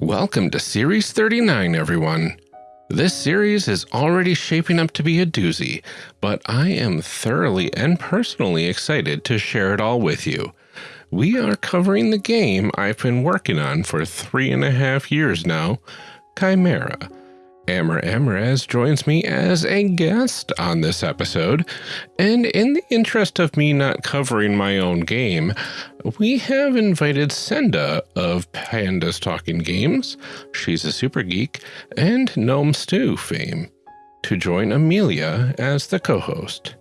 Welcome to Series 39, everyone. This series is already shaping up to be a doozy, but I am thoroughly and personally excited to share it all with you. We are covering the game I've been working on for three and a half years now, Chimera, Amr Ammourazz joins me as a guest on this episode, and in the interest of me not covering my own game, we have invited Senda of Pandas Talking Games, she's a super geek, and Gnome Stew fame, to join Amelia as the co-host.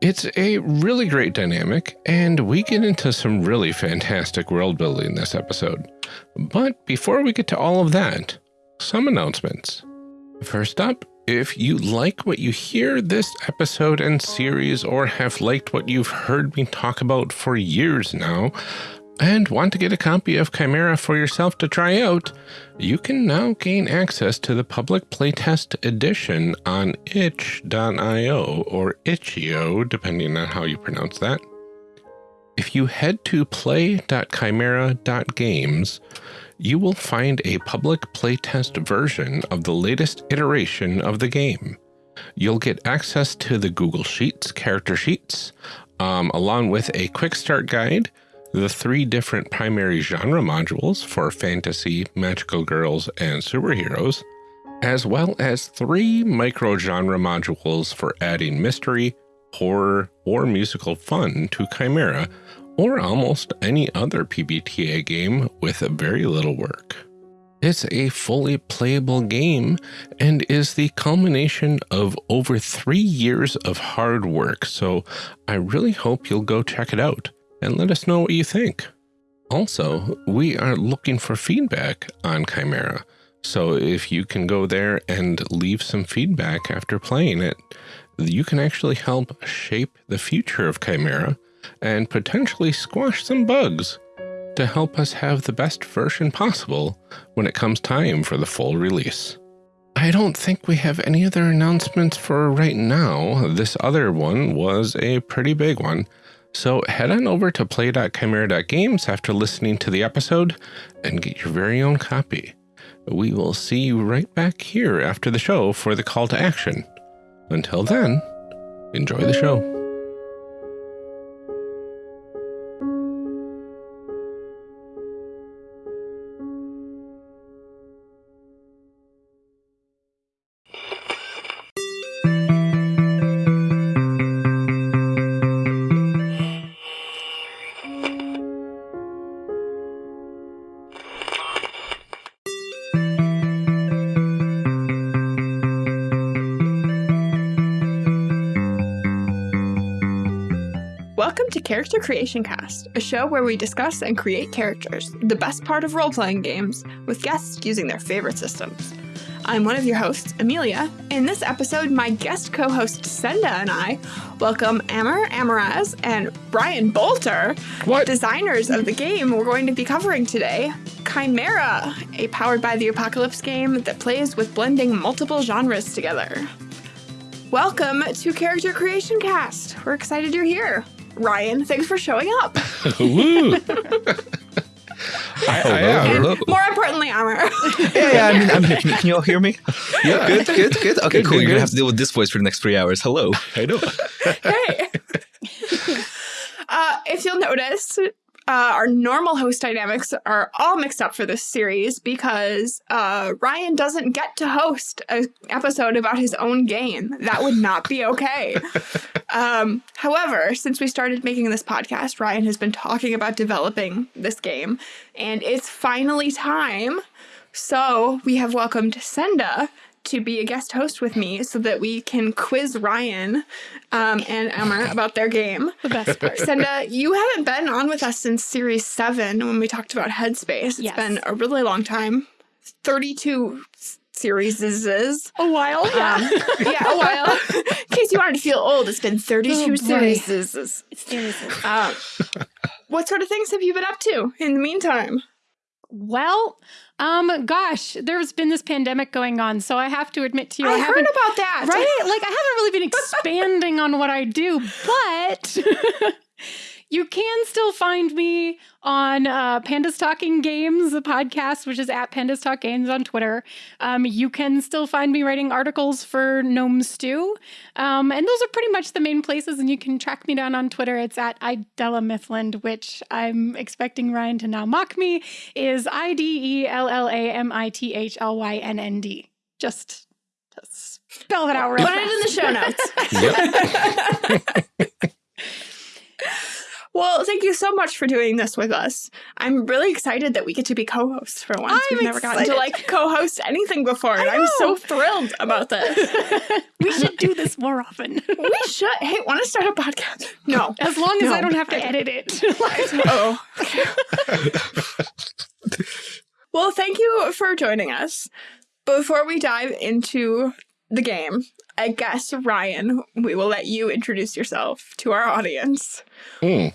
It's a really great dynamic, and we get into some really fantastic world building this episode. But before we get to all of that, some announcements. First up, if you like what you hear this episode and series or have liked what you've heard me talk about for years now, and want to get a copy of Chimera for yourself to try out, you can now gain access to the public playtest edition on itch.io or itch.io, depending on how you pronounce that. If you head to play.chimera.games, you will find a public playtest version of the latest iteration of the game. You'll get access to the Google Sheets character sheets, um, along with a quick start guide, the three different primary genre modules for fantasy, magical girls, and superheroes, as well as three micro genre modules for adding mystery, horror, or musical fun to Chimera or almost any other PBTA game with very little work. It's a fully playable game and is the culmination of over three years of hard work, so I really hope you'll go check it out and let us know what you think. Also, we are looking for feedback on Chimera, so if you can go there and leave some feedback after playing it, you can actually help shape the future of Chimera and potentially squash some bugs to help us have the best version possible when it comes time for the full release. I don't think we have any other announcements for right now. This other one was a pretty big one. So head on over to play.chimera.games after listening to the episode and get your very own copy. We will see you right back here after the show for the call to action. Until then, enjoy the show. Character Creation Cast, a show where we discuss and create characters, the best part of role playing games, with guests using their favorite systems. I'm one of your hosts, Amelia. In this episode, my guest co host Senda and I welcome Amr Ammourazz and Ryan Boelter, what? designers of the game we're going to be covering today Chimera, a powered by the apocalypse game that plays with blending multiple genres together. Welcome to Character Creation Cast. We're excited you're here. Ryan, thanks for showing up. Woo! I, I am. And more importantly, Amber. yeah, yeah, I mean, I'm here. Can, can you all hear me? Yeah. Good, good, good. Okay, Good, cool. good, You're going to have to deal with this voice for the next three hours. Hello. I know. hey. Uh, if you'll notice, uh, our normal host dynamics are all mixed up for this series because uh, Ryan doesn't get to host an episode about his own game. That would not be okay. um, however, since we started making this podcast, Ryan has been talking about developing this game, and it's finally time. So we have welcomed Senda to be a guest host with me so that we can quiz Ryan um, and Emma about their game. the best part. Senda, you haven't been on with us since series seven when we talked about Headspace. It's Yes. been a really long time 32 series is. A while, yeah. Um, yeah, a while. In case you wanted to feel old, it's been 32 Oh, boy. series. is. Seriously. Um, what sort of things have you been up to in the meantime? Well, um, gosh, there's been this pandemic going on, so I have to admit to you, I, I, heard about that. Right? Like, I haven't really been expanding on what I do, but you can still find me on uh, Pandas Talking Games, the podcast, which is at Pandas Talk Games on Twitter. Um, you can still find me writing articles for Gnome Stew. Um, and those are pretty much the main places. And you can track me down on Twitter. It's at Idella Mithland, which I'm expecting Ryan to now mock me, is I D E L L A M I T H L Y N N D. Just to spell that out real Put fast. it in the show notes. well, thank you so much for doing this with us. I'm really excited that we get to be co-hosts for once. I'm We've never gotten to like co-host anything before, and I I'm so thrilled about this. we should do this more often. we should. Hey, want to start a podcast? No. As long as No. I don't have to edit it. oh. well, thank you for joining us. Before we dive into the game, I guess, Ryan, we will let you introduce yourself to our audience. Hmm.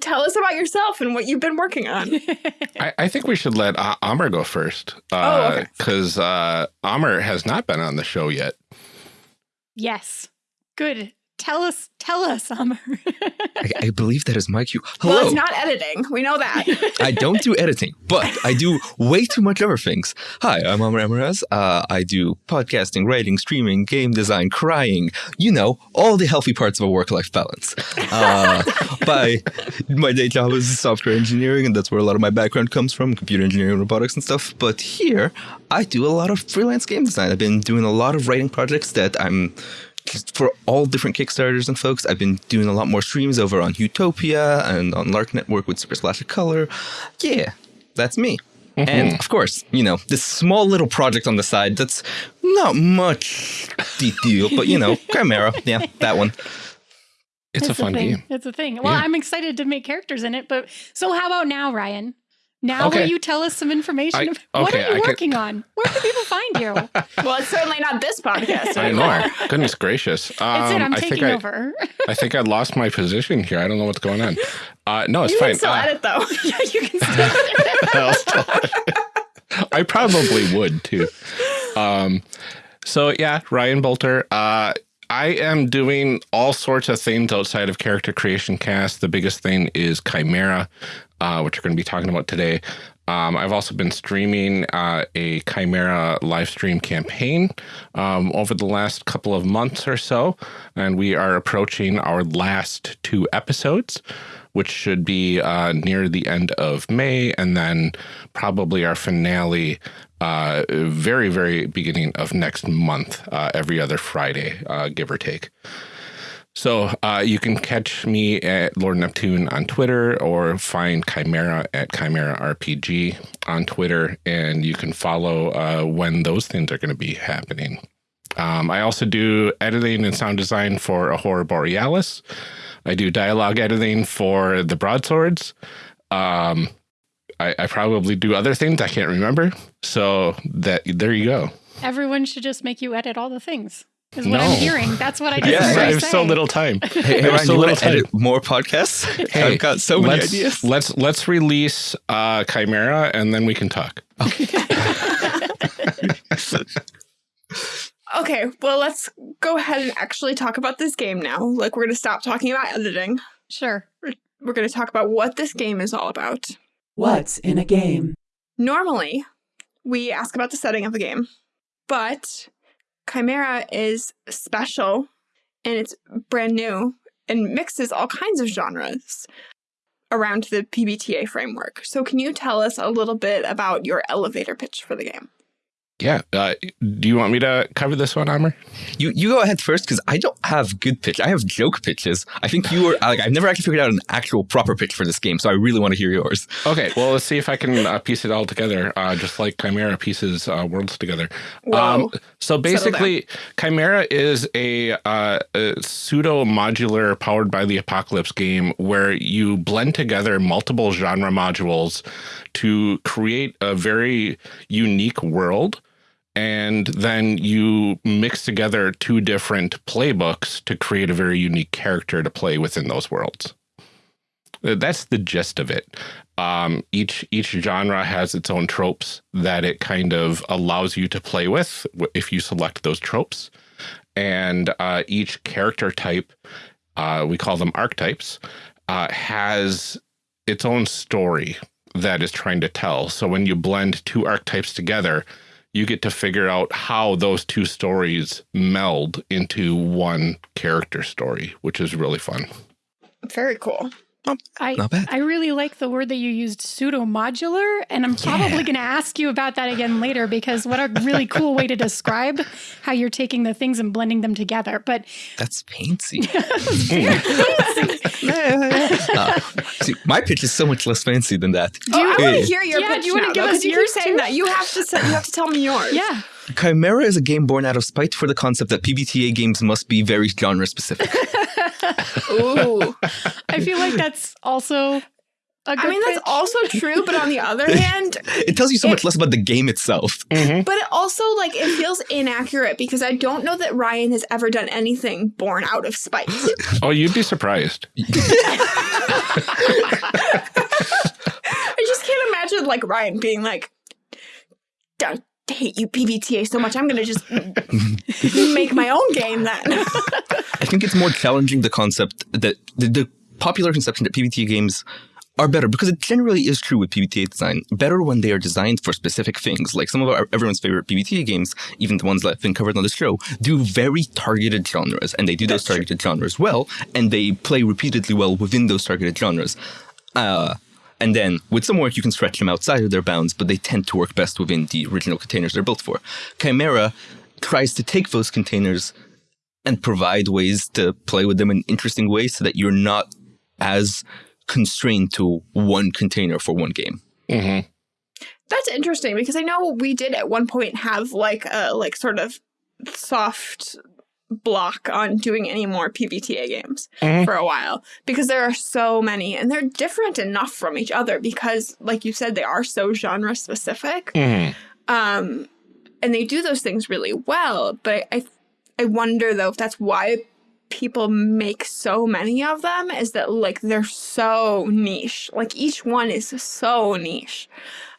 Tell us about yourself and what you've been working on. I, I think we should let uh, Amr go first. Oh, okay. Because uh, Amr has not been on the show yet. yes. Good. Tell us, tell us, Summer. I, I believe that is my cue. Well, Hello. it's not editing. We know that. I don't do editing, but I do way too much other things. Hi, I'm Amr Ammourazz. Uh, I do podcasting, writing, streaming, game design, crying. You know, all the healthy parts of a work-life balance. Uh, by my day job is software engineering, and that's where a lot of my background comes from, computer engineering, robotics, and stuff. But here, I do a lot of freelance game design. I've been doing a lot of writing projects that I'm for all different Kickstarters and folks. I've been doing a lot more streams over on Utopia and on Lark Network with Super Slash of Color. Yeah, that's me. Mm-hmm. And of course, you know, this small little project on the side that's not much deep deal, but you know, Chimera. Yeah, that one. It's a fun thing. game. It's a thing. Well, Yeah. I'm excited to make characters in it, but so how about now, Ryan? Now Okay. will you tell us some information? I- of, what are you I can- working on? Where can people find you? well, it's certainly not this podcast. I anymore. know. Goodness gracious. Um, It's it. I'm I think taking I, over. I think I lost my position here. I don't know what's going on. Uh, no, it's You fine. You can still Uh, edit though. yeah, you can still. I'll still- I probably would too. Um, so yeah, Ryan Boelter. Uh, I am doing all sorts of things outside of character creation cast. The biggest thing is Chimera, uh, which we're going to be talking about today. Um, I've also been streaming uh, a Chimera live stream campaign um, over the last couple of months or so, and we are approaching our last two episodes which should be uh, near the end of May, and then probably our finale uh, very, very beginning of next month, uh, every other Friday, uh, give or take. So uh, you can catch me at Lord Neptune on Twitter or find Chimera at Chimera RPG on Twitter, and you can follow uh, when those things are going to be happening. Um, I also do editing and sound design for Ahura Borealis. I do dialogue editing for the Broadswords. Um, I, I probably do other things I can't remember. So that there you go. Everyone should just make you edit all the things. Is No. what I'm hearing. That's what I just Yeah, heard I you have so little time. Hey, hey There's Ryan, so you want little to edit more podcasts? Hey, I've got so many let's, ideas. Let's let's release uh, Chimera and then we can talk. Okay, well, let's go ahead and actually talk about this game now. Like, we're going to stop talking about editing. Sure. We're going to talk about what this game is all about. What's in a game? Normally, we ask about the setting of the game, but Chimera is special and it's brand new and mixes all kinds of genres around the PBTA framework. So, can you tell us a little bit about your elevator pitch for the game? Yeah. Uh, do you want me to cover this one, Amr? You you go ahead first because I don't have good pitch. I have joke pitches. I think you were like I've never actually figured out an actual proper pitch for this game, so I really want to hear yours. Okay. Well, let's see if I can uh, piece it all together, uh, just like Chimera pieces uh, worlds together. Um, so basically, Chimera is a, uh, a pseudo modular powered by the apocalypse game where you blend together multiple genre modules to create a very unique world. And then you mix together two different playbooks to create a very unique character to play within those worlds. That's the gist of it. Um, each each genre has its own tropes that it kind of allows you to play with if you select those tropes, and uh, each character type, uh, we call them archetypes, uh, has its own story that is trying to tell. So when you blend two archetypes together, you get to figure out how those two stories meld into one character story, which is really fun. Very cool. I, Not bad. I really like the word that you used, pseudo modular. And I'm probably going to ask you about that again later because what a really cool way to describe how you're taking the things and blending them together. But That's fancy. Uh, see, my pitch is so much less fancy than that. Oh, I want Hey. to hear your Yeah, pitch do you wanna now, give though, us 'cause you keep yours, saying too? that. You have to. Say, you have to tell me yours. yeah, Chimera is a game born out of spite for the concept that PBTA games must be very genre specific. Ooh. I feel like that's also a good I mean, that's also true, but on the other hand, It tells you so much less about the game itself. Mm-hmm. but it also like it feels inaccurate because I don't know that Ryan has ever done anything born out of spite. Oh, you'd be surprised. I just can't imagine like Ryan being like, "I hate you PBTA so much. I'm gonna just make my own game then." I think it's more challenging the concept that the, the popular conception that PBTA games are better because it generally is true with PBTA design. Better when they are designed for specific things. Like some of our everyone's favorite PBTA games, even the ones that have been covered on the show, do very targeted genres, and they do those targeted genres well, and they play repeatedly well within those targeted genres. Uh, and then with some work, you can stretch them outside of their bounds, but they tend to work best within the original containers they're built for. Chimera tries to take those containers and provide ways to play with them in interesting ways so that you're not as constrained to one container for one game. hmm That's interesting because I know we did at one point have like a like sort of soft block on doing any more PBTA games Mhm. for a while because there are so many and they're different enough from each other because like you said they are so genre specific. hmm Um and they do those things really well, but I I wonder though if that's why people make so many of them is that like they're so niche. Like each one is so niche.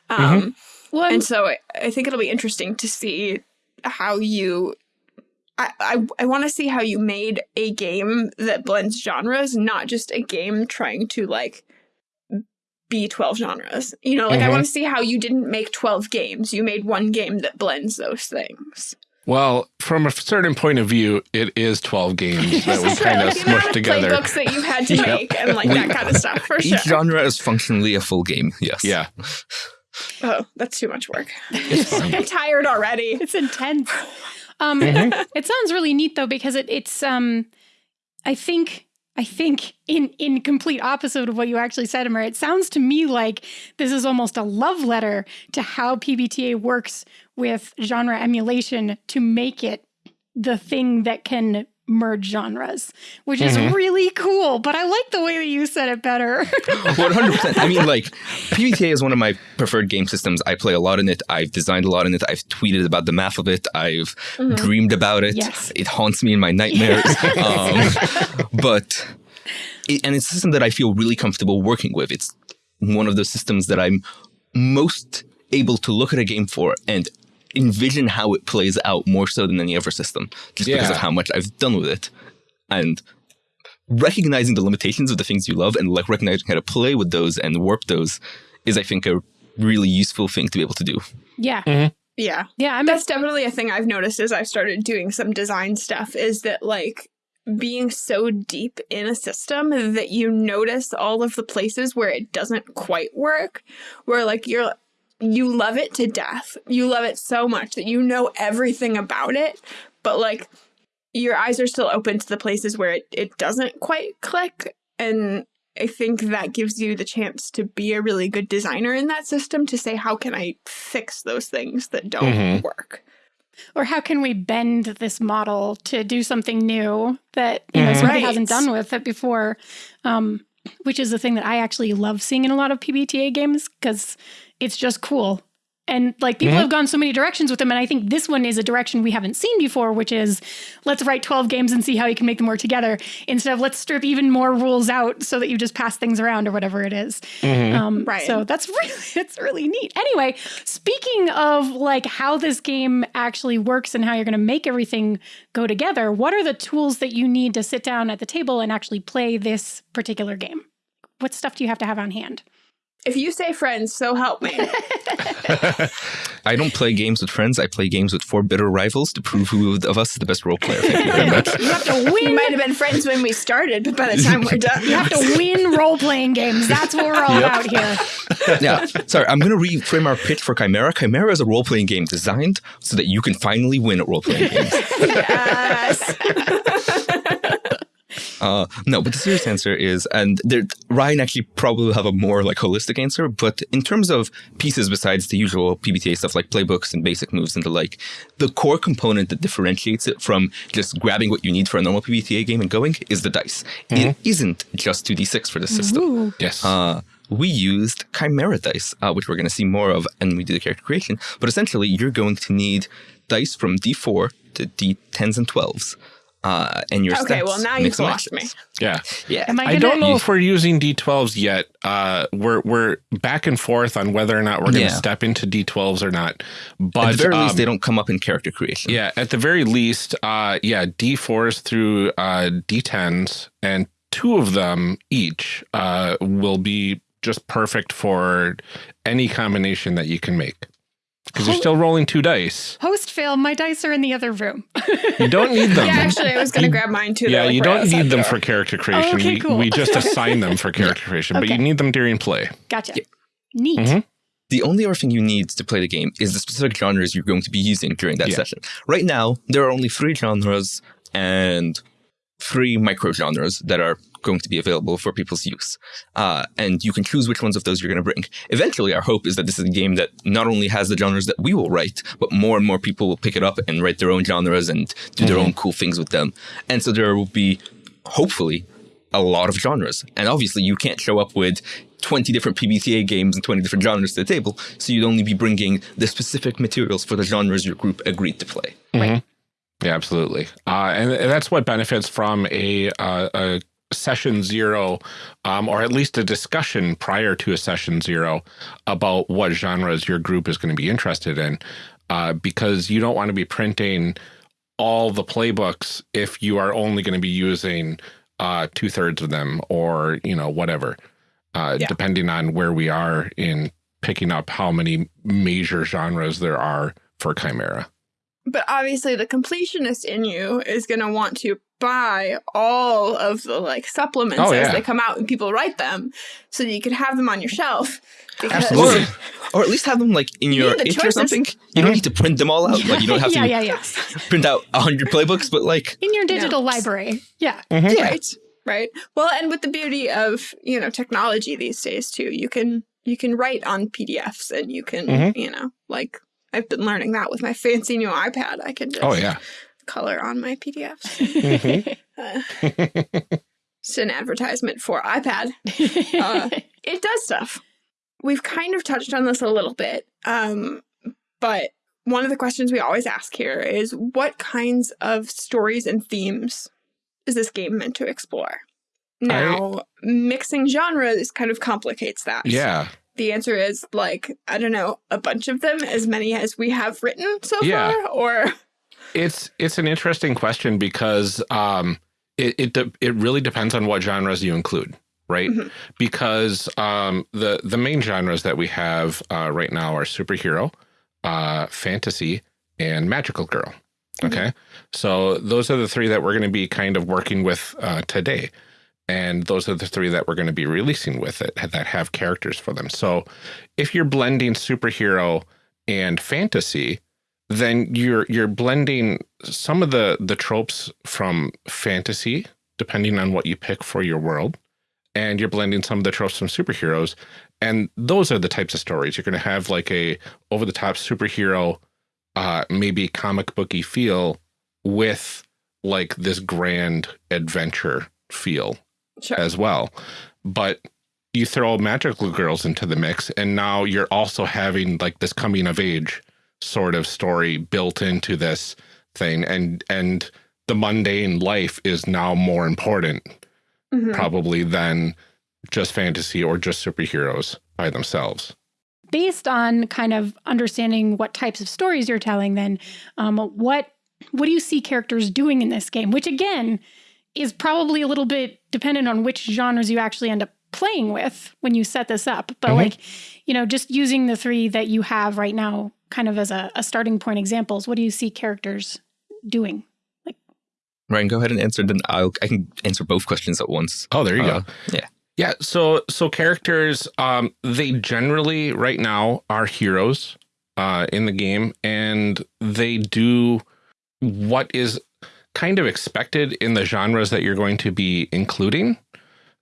Um well, I'm- and so I, I think it'll be interesting to see how you. I, I, I want to see how you made a game that blends genres, not just a game trying to like be 12 genres. You know, like I Mhm. want to see how you didn't make 12 games. You made one game that blends those things. Well, from a certain point of view, it is 12 games that we kind of like the amount smushed together. playbooks that you had to Yep. make and like that kind of stuff for sure. Each genre is functionally a full game, yes. Yeah. Oh, that's too much work. It's. I'm tired already. it's intense. Um, Mhm. It sounds really neat though because it, it's um, I think I think in in complete opposite of what you actually said, Amir, it sounds to me like this is almost a love letter to how PBTA works with genre emulation to make it the thing that can merge genres, which is Mhm. really cool. But I like the way that you said it better. 100%. I mean, like, PBTA is one of my preferred game systems. I play a lot in it. I've designed a lot in it. I've tweeted about the math of it. I've dreamed about it. Yes. It haunts me in my nightmares. um, but, it, and it's a system that I feel really comfortable working with. It's one of those systems that I'm most able to look at a game for and envision how it plays out more so than any other system, just because of how much I've done with it. And recognizing the limitations of the things you love and like recognizing how to play with those and warp those is, I think, a really useful thing to be able to do. yeah, mm-hmm. Yeah. yeah. I'm That's definitely a thing I've noticed as I've started doing some design stuff is that like being so deep in a system that you notice all of the places where it doesn't quite work, where like you're you love it to death. You love it so much that you know everything about it, but like your eyes are still open to the places where it, it doesn't quite click. And I think that gives you the chance to be a really good designer in that system to say, how can I fix those things that don't Mhm. work? or how can we bend this model to do something new that you know Mhm. somebody Right. hasn't done with it before um, which is the thing that i actually love seeing in a lot of pbta games because it's just cool and like people Mhm. have gone so many directions with them and i think this one is a direction we haven't seen before which is let's write 12 games and see how you can make them work together instead of let's strip even more rules out so that you just pass things around or whatever it is Mhm. um, Right. So that's really it's really neat. Anyway, speaking of like how this game actually works and how you're going to make everything go together, what are the tools that you need to sit down at the table and actually play this particular game? what stuff do you have to have on hand? If you say friends, so help me. I don't play games with friends. I play games with four bitter rivals to prove who of us is the best role player. Thank you very much. You have to win. we might have been friends when we started, but by the time we're done, You have to win role playing games. That's what we're all about here. yeah. Sorry, I'm going to reframe our pitch for Chimera. Chimera is a role playing game designed so that you can finally win at role playing games. yes. Uh, no, but the serious answer is, and there, Ryan actually probably will have a more like holistic answer. But in terms of pieces besides the usual PBTA stuff like playbooks and basic moves and the like, the core component that differentiates it from just grabbing what you need for a normal PBTA game and going is the dice. It isn't just 2d6 for the system. Ooh. Yes. Uh, we used Chimera dice, uh, which we're going to see more of, and we do the character creation. But essentially, you're going to need dice from D4 to D10s and 12s. Uh, and your Okay, stats well, now you've lost match. me. yeah. Yeah. Am I, I gonna, don't know if we're using D12s yet. Uh, we're we're back and forth on whether or not we're going to Yeah. step into D12s or not. But At the very least, um, they don't come up in character creation. Yeah, at the very least, uh, yeah, D4s through uh, D10s, and two of them each uh, will be just perfect for any combination that you can make. Because you're Oh. still rolling two dice. Host fail, my dice are in the other room. You don't need them. Yeah, actually, I was going to grab mine too. Yeah, like, you don't need them for character creation. okay, we, cool. we just assign them for character creation, but you need them during play. Gotcha. Neat. Mhm. The only other thing you need to play the game is the specific genres you're going to be using during that Yeah. session. Right now, there are only three genres and three micro genres that are going to be available for people's use. Uh, and you can choose which ones of those you're going to bring. Eventually, our hope is that this is a game that not only has the genres that we will write, but more and more people will pick it up and write their own genres and do their own cool things with them. And so there will be, hopefully, a lot of genres. And obviously, you can't show up with 20 different PBTA games and 20 different genres to the table. So you'd only be bringing the specific materials for the genres your group agreed to play. Right. Yeah, absolutely. Uh, and, and that's what benefits from a, uh, a session zero, um, or at least a discussion prior to a session zero about what genres your group is going to be interested in, uh, because you don't want to be printing all the playbooks if you are only going to be using uh, two thirds of them, or you know whatever, uh, Yeah. depending on where we are in picking up how many major genres there are for Chimera. But obviously, the completionist in you is going to want to buy all of the like supplements Oh, as yeah. they come out and people write them, so that you can have them on your shelf. Because Or, or at least have them like in your need the or something. You don't need to print them all out. Like you don't have to yeah, yeah, yeah. print out 100 playbooks, but like, In your digital library. Yeah. yeah. right, right. Well, and with the beauty of you know technology these days too, you can you can write on PDFs and you can Mhm. you know like I've been learning that with my fancy new iPad. I can just Oh yeah. color on my PDFs. Mhm. Uh, it's an advertisement for iPad. Uh, it does stuff. We've kind of touched on this a little bit, um, but one of the questions we always ask here is what kinds of stories and themes is this game meant to explore? Now, mixing genres kind of complicates that. Yeah. The answer is like, I don't know, a bunch of them, as many as we have written so Yeah. far, or It's it's an interesting question because um, it it it really depends on what genres you include, right? Mhm. Because um, the the main genres that we have uh, right now are superhero, uh, fantasy, and magical girl. Okay, so those are the three that we're going to be kind of working with uh, today, and those are the three that we're going to be releasing with it that have characters for them. So if you're blending superhero and fantasy, then you're you're blending some of the the tropes from fantasy depending on what you pick for your world and you're blending some of the tropes from superheroes and those are the types of stories you're going to have like a over the top superhero uh maybe comic booky feel with like this grand adventure feel sure. as well. But you throw magical girls into the mix, and now you're also having like this coming of age sort of story built into this thing, and and the mundane life is now more important Mhm. probably than just fantasy or just superheroes by themselves. Based on kind of understanding what types of stories you're telling, then um, what what do you see characters doing in this game? Which again is probably a little bit dependent on which genres you actually end up playing with when you set this up. But Mhm. like, you know, just using the three that you have right now, kind of as a, a starting point examples, what do you see characters doing? Like, Ryan, go ahead and answer. Then I'll I can answer both questions at once. Oh, there you Uh, go. yeah. Yeah. So so characters, um, they generally right now are heroes uh, in the game, and they do what is kind of expected in the genres that you're going to be including.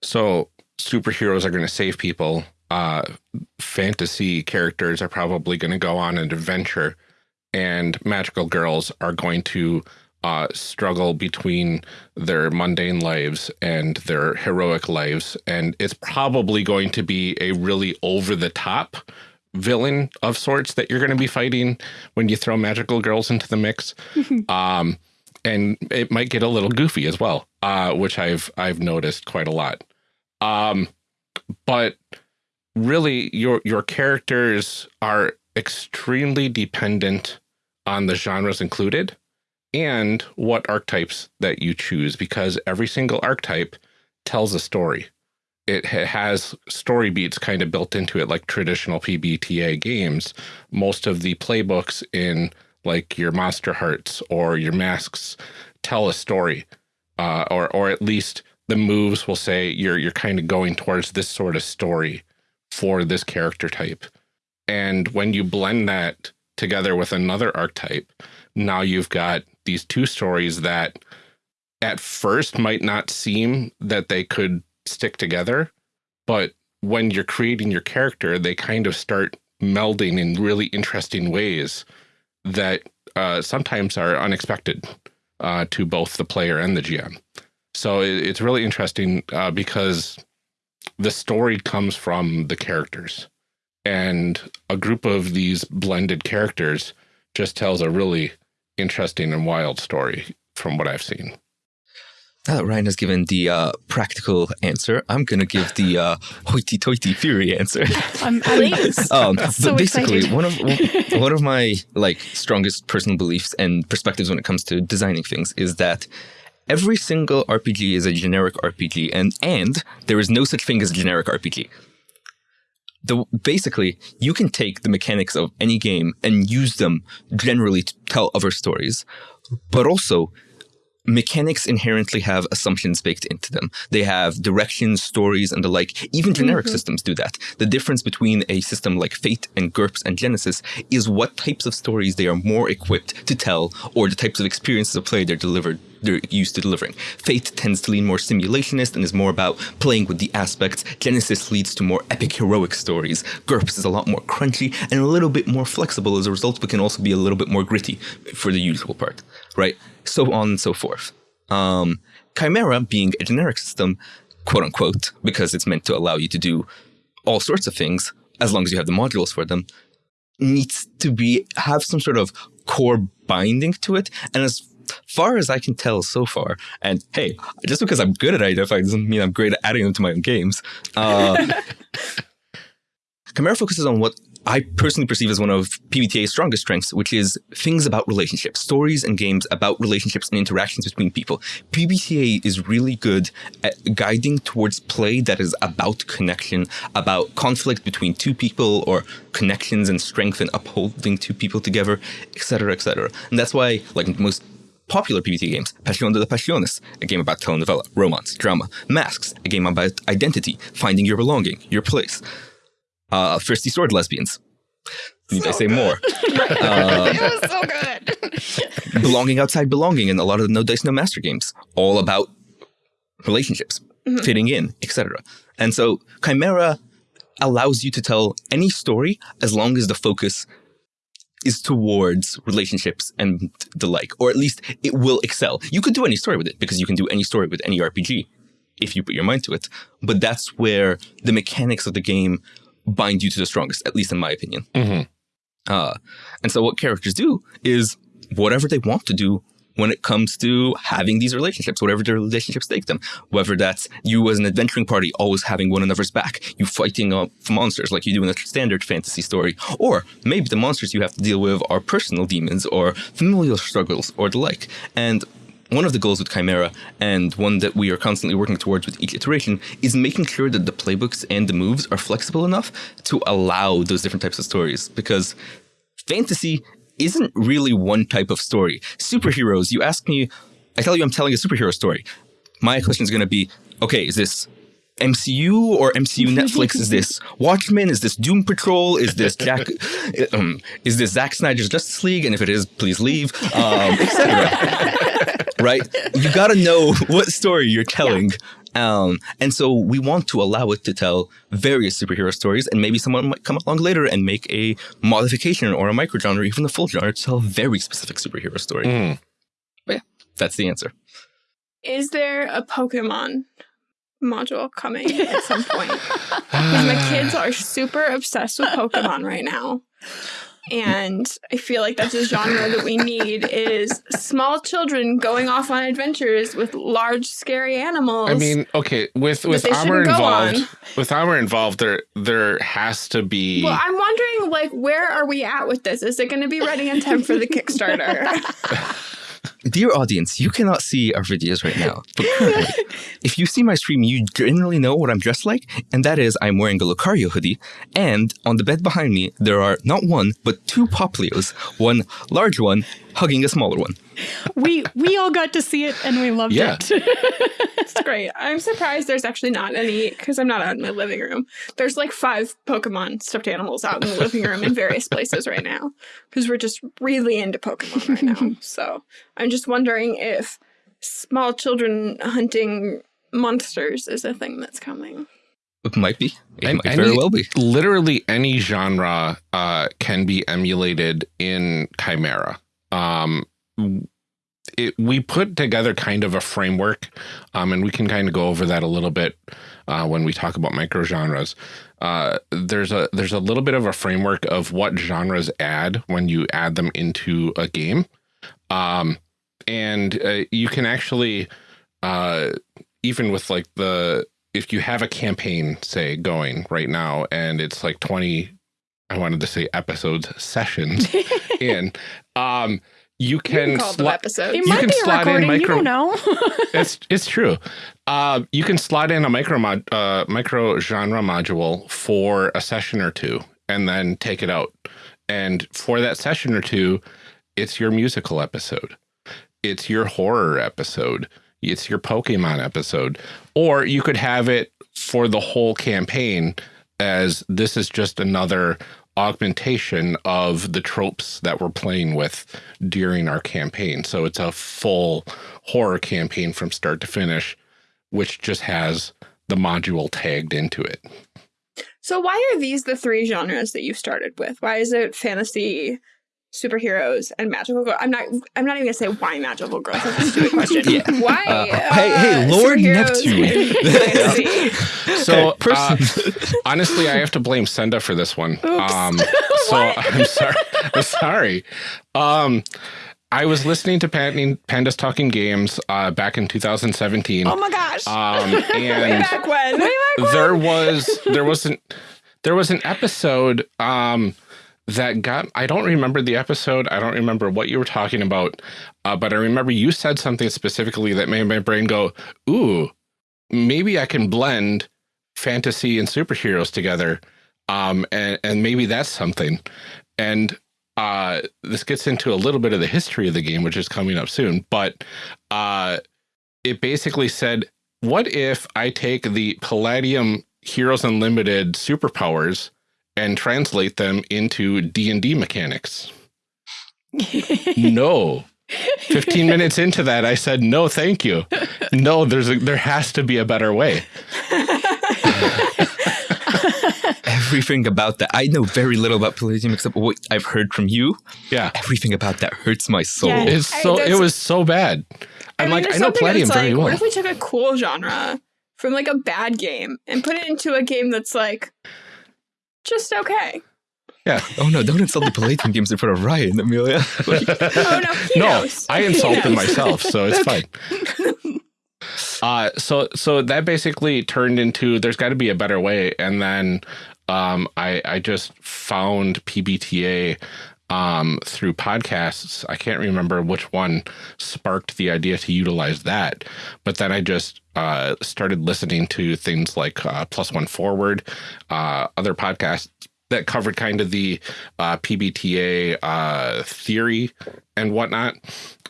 So superheroes are going to save people. Uh, fantasy characters are probably going to go on an adventure, and magical girls are going to uh, struggle between their mundane lives and their heroic lives. And it's probably going to be a really over the top villain of sorts that you're going to be fighting when you throw magical girls into the mix. um, and it might get a little goofy as well, uh, which I've I've noticed quite a lot. Um, but really, your your characters are extremely dependent on the genres included and what archetypes that you choose because every single archetype tells a story. It has story beats kind of built into it like traditional PBTA games. Most of the playbooks in like your Monsterhearts or your Masks tell a story, uh, or or at least the moves will say you're you're kind of going towards this sort of story for this character type. And when you blend that together with another archetype, now you've got these two stories that at first might not seem that they could stick together, but when you're creating your character, they kind of start melding in really interesting ways that uh, sometimes are unexpected uh, to both the player and the GM. So it, it's really interesting uh, because the story comes from the characters, and a group of these blended characters just tells a really interesting and wild story from what I've seen. Now that Ryan has given the uh, practical answer, I'm going to give the uh, hoity-toity theory answer. I'm, Um, So but basically, excited. one of one of my like strongest personal beliefs and perspectives when it comes to designing things is that every single RPG is a generic RPG, and and there is no such thing as a generic RPG. The basically, you can take the mechanics of any game and use them generally to tell other stories, but also mechanics inherently have assumptions baked into them. They have directions, stories, and the like. Even generic mm-hmm. systems do that. The difference between a system like Fate and GURPS and Genesys is what types of stories they are more equipped to tell or the types of experiences of play they're delivered they're used to delivering. Fate tends to lean more simulationist and is more about playing with the aspects. Genesys leads to more epic heroic stories. GURPS is a lot more crunchy and a little bit more flexible as a result, but can also be a little bit more gritty for the usual part, right? So on and so forth. Um, Chimera being a generic system, quote unquote, because it's meant to allow you to do all sorts of things as long as you have the modules for them, needs to be have some sort of core binding to it. And as far as I can tell so far, and hey, just because I'm good at identifying doesn't mean I'm great at adding them to my own games. Uh, Chimera focuses on what I personally perceive as one of PBTA's strongest strengths, which is things about relationships, stories and games about relationships and interactions between people. PBTA is really good at guiding towards play that is about connection, about conflict between two people or connections and strength and upholding two people together, etc., etc. And that's why, like most popular PBTA games, Passion de las Pasiones, a game about telenovela, romance, drama, Masks, a game about identity, finding your belonging, your place uh, Thirsty Sword Lesbians. Need I say more? Uh, it was so good. belonging outside belonging and a lot of the no dice no master games all about relationships fitting in etc and so chimera allows you to tell any story as long as the focus is towards relationships and the like or at least it will excel you could do any story with it because you can do any story with any rpg if you put your mind to it but that's where the mechanics of the game bind you to the strongest at least in my opinion Mhm. uh, and so what characters do is whatever they want to do when it comes to having these relationships, whatever their relationships take them. Whether that's you as an adventuring party always having one another's back, you fighting off monsters like you do in a standard fantasy story, or maybe the monsters you have to deal with are personal demons or familial struggles or the like. And one of the goals with Chimera, and one that we are constantly working towards with each iteration, is making sure that the playbooks and the moves are flexible enough to allow those different types of stories. Because fantasy isn't really one type of story. Superheroes, you ask me, I tell you I'm telling a superhero story. My question is going to be okay, is this MCU or MCU Netflix? is this Watchmen? Is this Doom Patrol? Is this Jack? um, is this Zack Snyder's Justice League? And if it is, please leave, um, etc. right? You got to know what story you're telling. Um, and so we want to allow it to tell various superhero stories, and maybe someone might come along later and make a modification or a microgenre, or even a full genre, to tell a very specific superhero story. Mm. But yeah, that's the answer. Is there a Pokemon module coming at some point? Because my kids are super obsessed with Pokemon right now. And I feel like that's a genre that we need is small children going off on adventures with large scary animals. I mean, okay, with with armor involved, on. with armor involved, there there has to be. well, I'm wondering like where are we at with this? Is it going to be ready in time for the Kickstarter? Dear audience, you cannot see our videos right now, but if you see my stream, you generally know what I'm dressed like, and that is I'm wearing a Lucario hoodie, and on the bed behind me, there are not one, but two Poplios, one large one hugging a smaller one. we we all got to see it and we loved Yeah. it. It's great. I'm surprised there's actually not any because I'm not out in my living room. There's like five Pokemon stuffed animals out in the living room in various places right now because we're just really into Pokemon right now. So I'm just wondering if small children hunting monsters is a thing that's coming. It might be. It And might very well be. literally any genre uh, can be emulated in Chimera. Um, it, we put together kind of a framework, um, and we can kind of go over that a little bit uh, when we talk about micro genres. Uh, there's a there's a little bit of a framework of what genres add when you add them into a game, um, and uh, you can actually uh, even with like the if you have a campaign say going right now and it's like 20 i wanted to say episodes sessions in um you You can, can call them slot episodes. It You might can be a slot in recording. you don't know. it's it's true uh you can slot in a micro mod uh micro genre module for a session or two and then take it out and for that session or two it's your musical episode it's your horror episode it's your pokemon episode or you could have it for the whole campaign as this is just another augmentation of the tropes that we're playing with during our campaign. So it's a full horror campaign from start to finish, which just has the module tagged into it. So why are these the three genres that you started with? Why is it fantasy, superheroes, and magical girls? I'm not. I'm not even gonna say why magical girls. That's a stupid question. Yeah. Why? Uh, hey, hey, Lord Neptune. So Okay, uh, honestly, I have to blame Senda for this one. Oops. Um, so I'm sorry. I'm sorry. Um, I was listening to Pan- Pandas Talking Games uh, back in 2017. oh my gosh! um, Way and back when? there was there was an there was an episode um that got I don't remember the episode. I don't remember what you were talking about. Uh, but I remember you said something specifically that made my brain go, "Ooh, maybe I can blend fantasy and superheroes together." Um and and maybe that's something. And uh this gets into a little bit of the history of the game which is coming up soon, but uh it basically said what if I take the Palladium Heroes Unlimited superpowers and translate them into D&D mechanics? no. 15 minutes into that I said no thank you. No, there's a, there has to be a better way. Everything about that. I know very little about Palladium except what I've heard from you. Yeah. Everything about that hurts my soul. Yeah. It's I- so it was so bad. I'm mean, like I know Palladium very like, well. What if we took a cool genre from like a bad game and put it into a game that's like just okay? Yeah. Oh no, don't insult the Palladium games in front of Ryan, Amelia. Like, Oh no, no, knows. I insulted myself, so it's fine. Uh, so so that basically turned into there's got to be a better way, and then um, I, I just found PBTA um, through podcasts. I can't remember which one sparked the idea to utilize that, but then I just uh, started listening to things like uh, Plus One Forward, uh, other podcasts that covered kind of the uh, PBTA uh, theory and whatnot.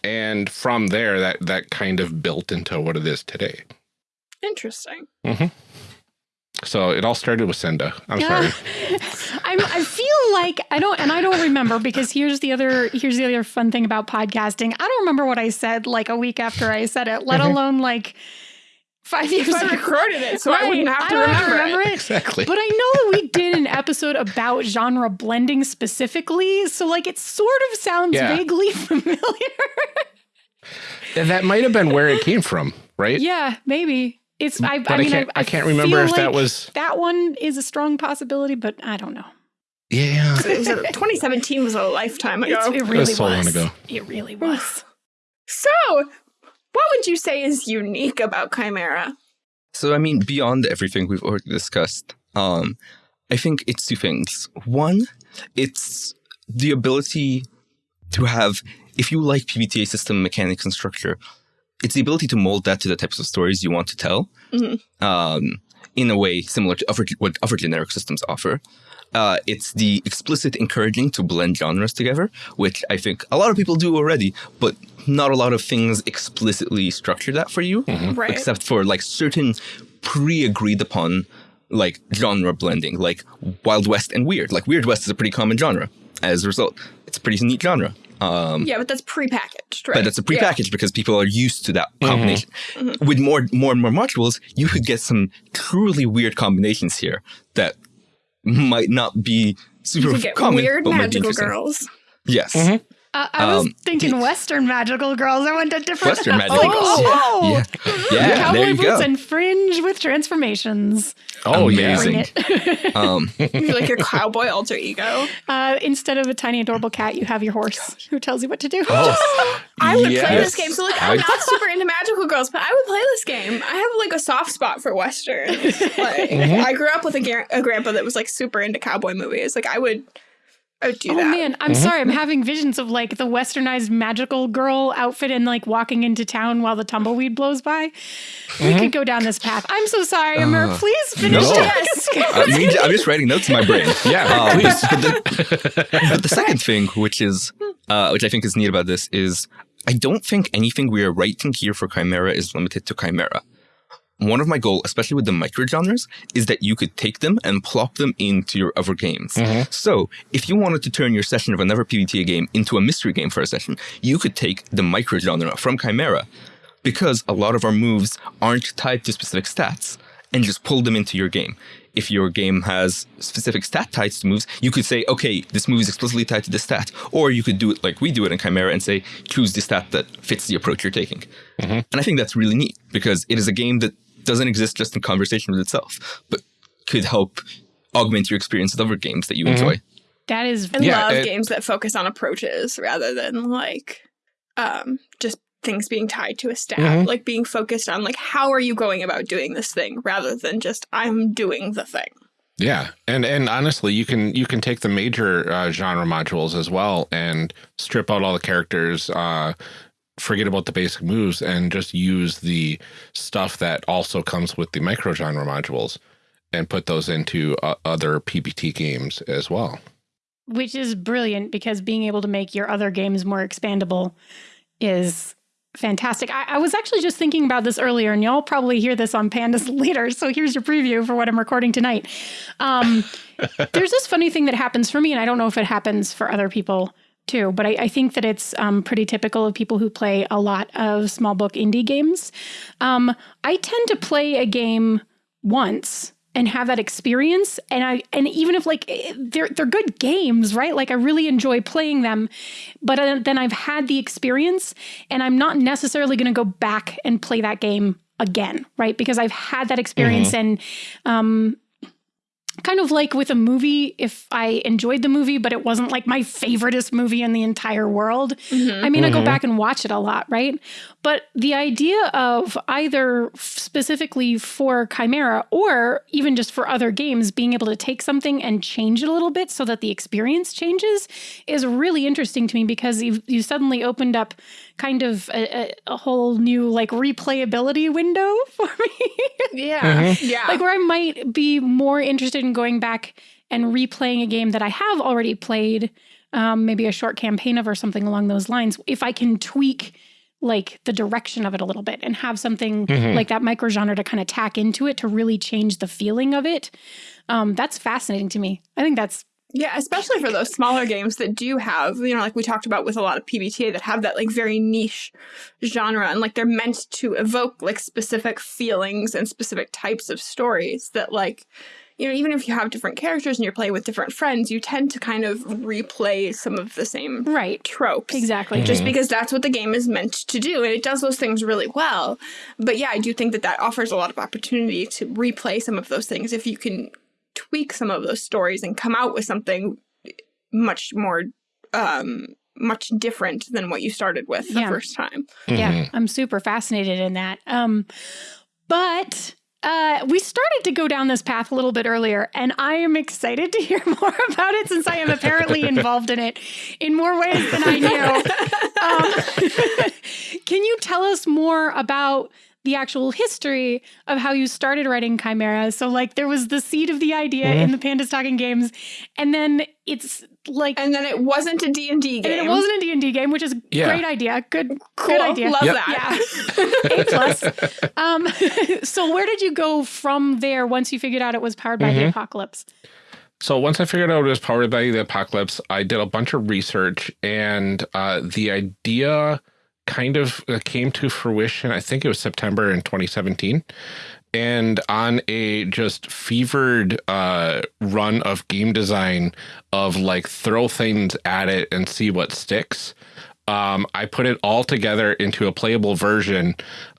And from there, that that kind of built into what it is today. Interesting. So it all started with Senda. I'm Yeah. sorry. I'm, I feel like I don't, and I don't remember because here's the other here's the other fun thing about podcasting. I don't remember what I said like a week after I said it, let mm-hmm. alone like five years I ago. recorded it, so I wouldn't have I to don't remember, remember it. it. Exactly. But I know that we did an episode about genre blending specifically, so like it sort of sounds Yeah. vaguely familiar. That might have been where it came from, right? yeah, maybe it's. I, I I, mean, can't. I, I, can't remember feel if that like was. that one is a strong possibility, but I don't know. Yeah. It was a- 2017 was a lifetime ago. It's, it really so long was. ago. It really was. so, what would you say is unique about Chimera? So I mean, beyond everything we've already discussed, um, I think it's two things. One, it's the ability to have, if you like PBTA system mechanics and structure, it's the ability to mold that to the types of stories you want to tell, Mhm. um, in a way similar to other, what other generic systems offer. Uh, it's the explicit encouraging to blend genres together, which I think a lot of people do already, but not a lot of things explicitly structure that for you Right. except for like certain pre-agreed upon like genre blending, like Wild West and Weird. Like Weird West is a pretty common genre. As a result, it's a pretty neat genre. Um, yeah, but that's prepackaged, right? but it's a Yeah. prepackaged because people are used to that mm-hmm. combination. Mm-hmm. With more, more and more modules, you could get some truly weird combinations here that might not be super You could get common, weird but might be magical interesting. girls. Yes. Mm-hmm. Uh, I was Um, thinking Western magical girls. I went to different Western magical oh, girls. Oh, Yeah. Yeah. Cowboy there you boots go. and fringe with transformations. Oh Amazing. yeah. Um, You're like your cowboy alter ego. Uh, instead of a tiny adorable cat, you have your horse who tells you what to do. Oh, I would play this game. So like I'm I- not super into magical girls, but I would play this game. I have like a soft spot for westerns. Like Mm-hmm. I grew up with a, gar- a grandpa that was like super into cowboy movies. Like I would, I would do Oh that. man, I'm sorry. I'm having visions of like the westernized magical girl outfit and like walking into town while the tumbleweed blows by. We could go down this path. I'm so sorry, Amber. Uh, Please finish. no. Yes. I mean, I'm just writing notes in my brain. Yeah, Um, please. But the, but the second thing, which is, uh, which I think is neat about this, is I don't think anything we are writing here for Chimera is limited to Chimera. One of my goals, especially with the micro genres, is that you could take them and plop them into your other games. Mm-hmm. So, if you wanted to turn your session of another PBTA game into a mystery game for a session, you could take the micro genre from Chimera, because a lot of our moves aren't tied to specific stats, and just pull them into your game. If your game has specific stat ties to moves, you could say, okay, this move is explicitly tied to this stat. Or you could do it like we do it in Chimera and say, choose the stat that fits the approach you're taking. Mm-hmm. And I think that's really neat because it is a game that doesn't exist just in conversation with itself, but could help augment your experience with other games that you enjoy. That is I Yeah, love it- games that focus on approaches rather than like um just things being tied to a stat. Mhm. Like being focused on like how are you going about doing this thing rather than just I'm doing the thing. Yeah, and and honestly, you can you can take the major uh, genre modules as well and strip out all the characters, uh, forget about the basic moves, and just use the stuff that also comes with the micro genre modules, and put those into uh, other PBT games as well. which is brilliant because being able to make your other games more expandable is fantastic. I, I was actually just thinking about this earlier, and y'all probably hear this on Pandas later. So here's your preview for what I'm recording tonight. Um, there's this funny thing that happens for me, and I don't know if it happens for other people too, but I, I think that it's um, pretty typical of people who play a lot of small book indie games. Um, I tend to play a game once and have that experience and i and even if like eh, they're they're good games right? Like i really enjoy playing them but then i've had the experience and i'm not necessarily going to go back and play that game again right? Because i've had that experience and um kind of like with a movie, if I enjoyed the movie, but it wasn't like my favoriteest movie in the entire world, mm-hmm. I mean, I go mm-hmm. back and watch it a lot, right? But the idea of either specifically for Chimera or even just for other games, being able to take something and change it a little bit so that the experience changes is really interesting to me because you you suddenly opened up kind of a, a, a whole new like replayability window for me. Yeah. Yeah. like where I might be more interested in going back and replaying a game that I have already played, um, maybe a short campaign of or something along those lines. If I can tweak like the direction of it a little bit and have something like that micro genre to kind of tack into it to really change the feeling of it, um, that's fascinating to me. I think that's Yeah, especially for those smaller games that do have, you know, like we talked about with a lot of PBTA that have that like very niche genre and like they're meant to evoke like specific feelings and specific types of stories that like you know, even if you have different characters and you're playing with different friends, you tend to kind of replay some of the same right. tropes. Exactly. Just because that's what the game is meant to do. And it does those things really well. But yeah, I do think that that offers a lot of opportunity to replay some of those things if you can tweak some of those stories and come out with something much more, um, much different than what you started with the Yeah. first time. Yeah, I'm super fascinated in that. Um, but uh, we started to go down this path a little bit earlier, and I am excited to hear more about it since I am apparently involved in it in more ways than I knew. Um, can you tell us more about? The actual history of how you started writing Chimera. So, like, there was the seed of the idea in the Pandas Talking games, and then it's like, And then it wasn't a D&D game and game. it wasn't a D&D game, which is a Yeah. great idea. Good, cool. good idea. Love Yep. that. Yeah. A plus. Um, so where did you go from there once you figured out it was powered by the apocalypse? So once I figured out it was powered by the apocalypse, I did a bunch of research, and uh, the idea kind of uh, came to fruition. I think it was September in 2017, and on a just fevered uh, run of game design of like throw things at it and see what sticks. Um, I put it all together into a playable version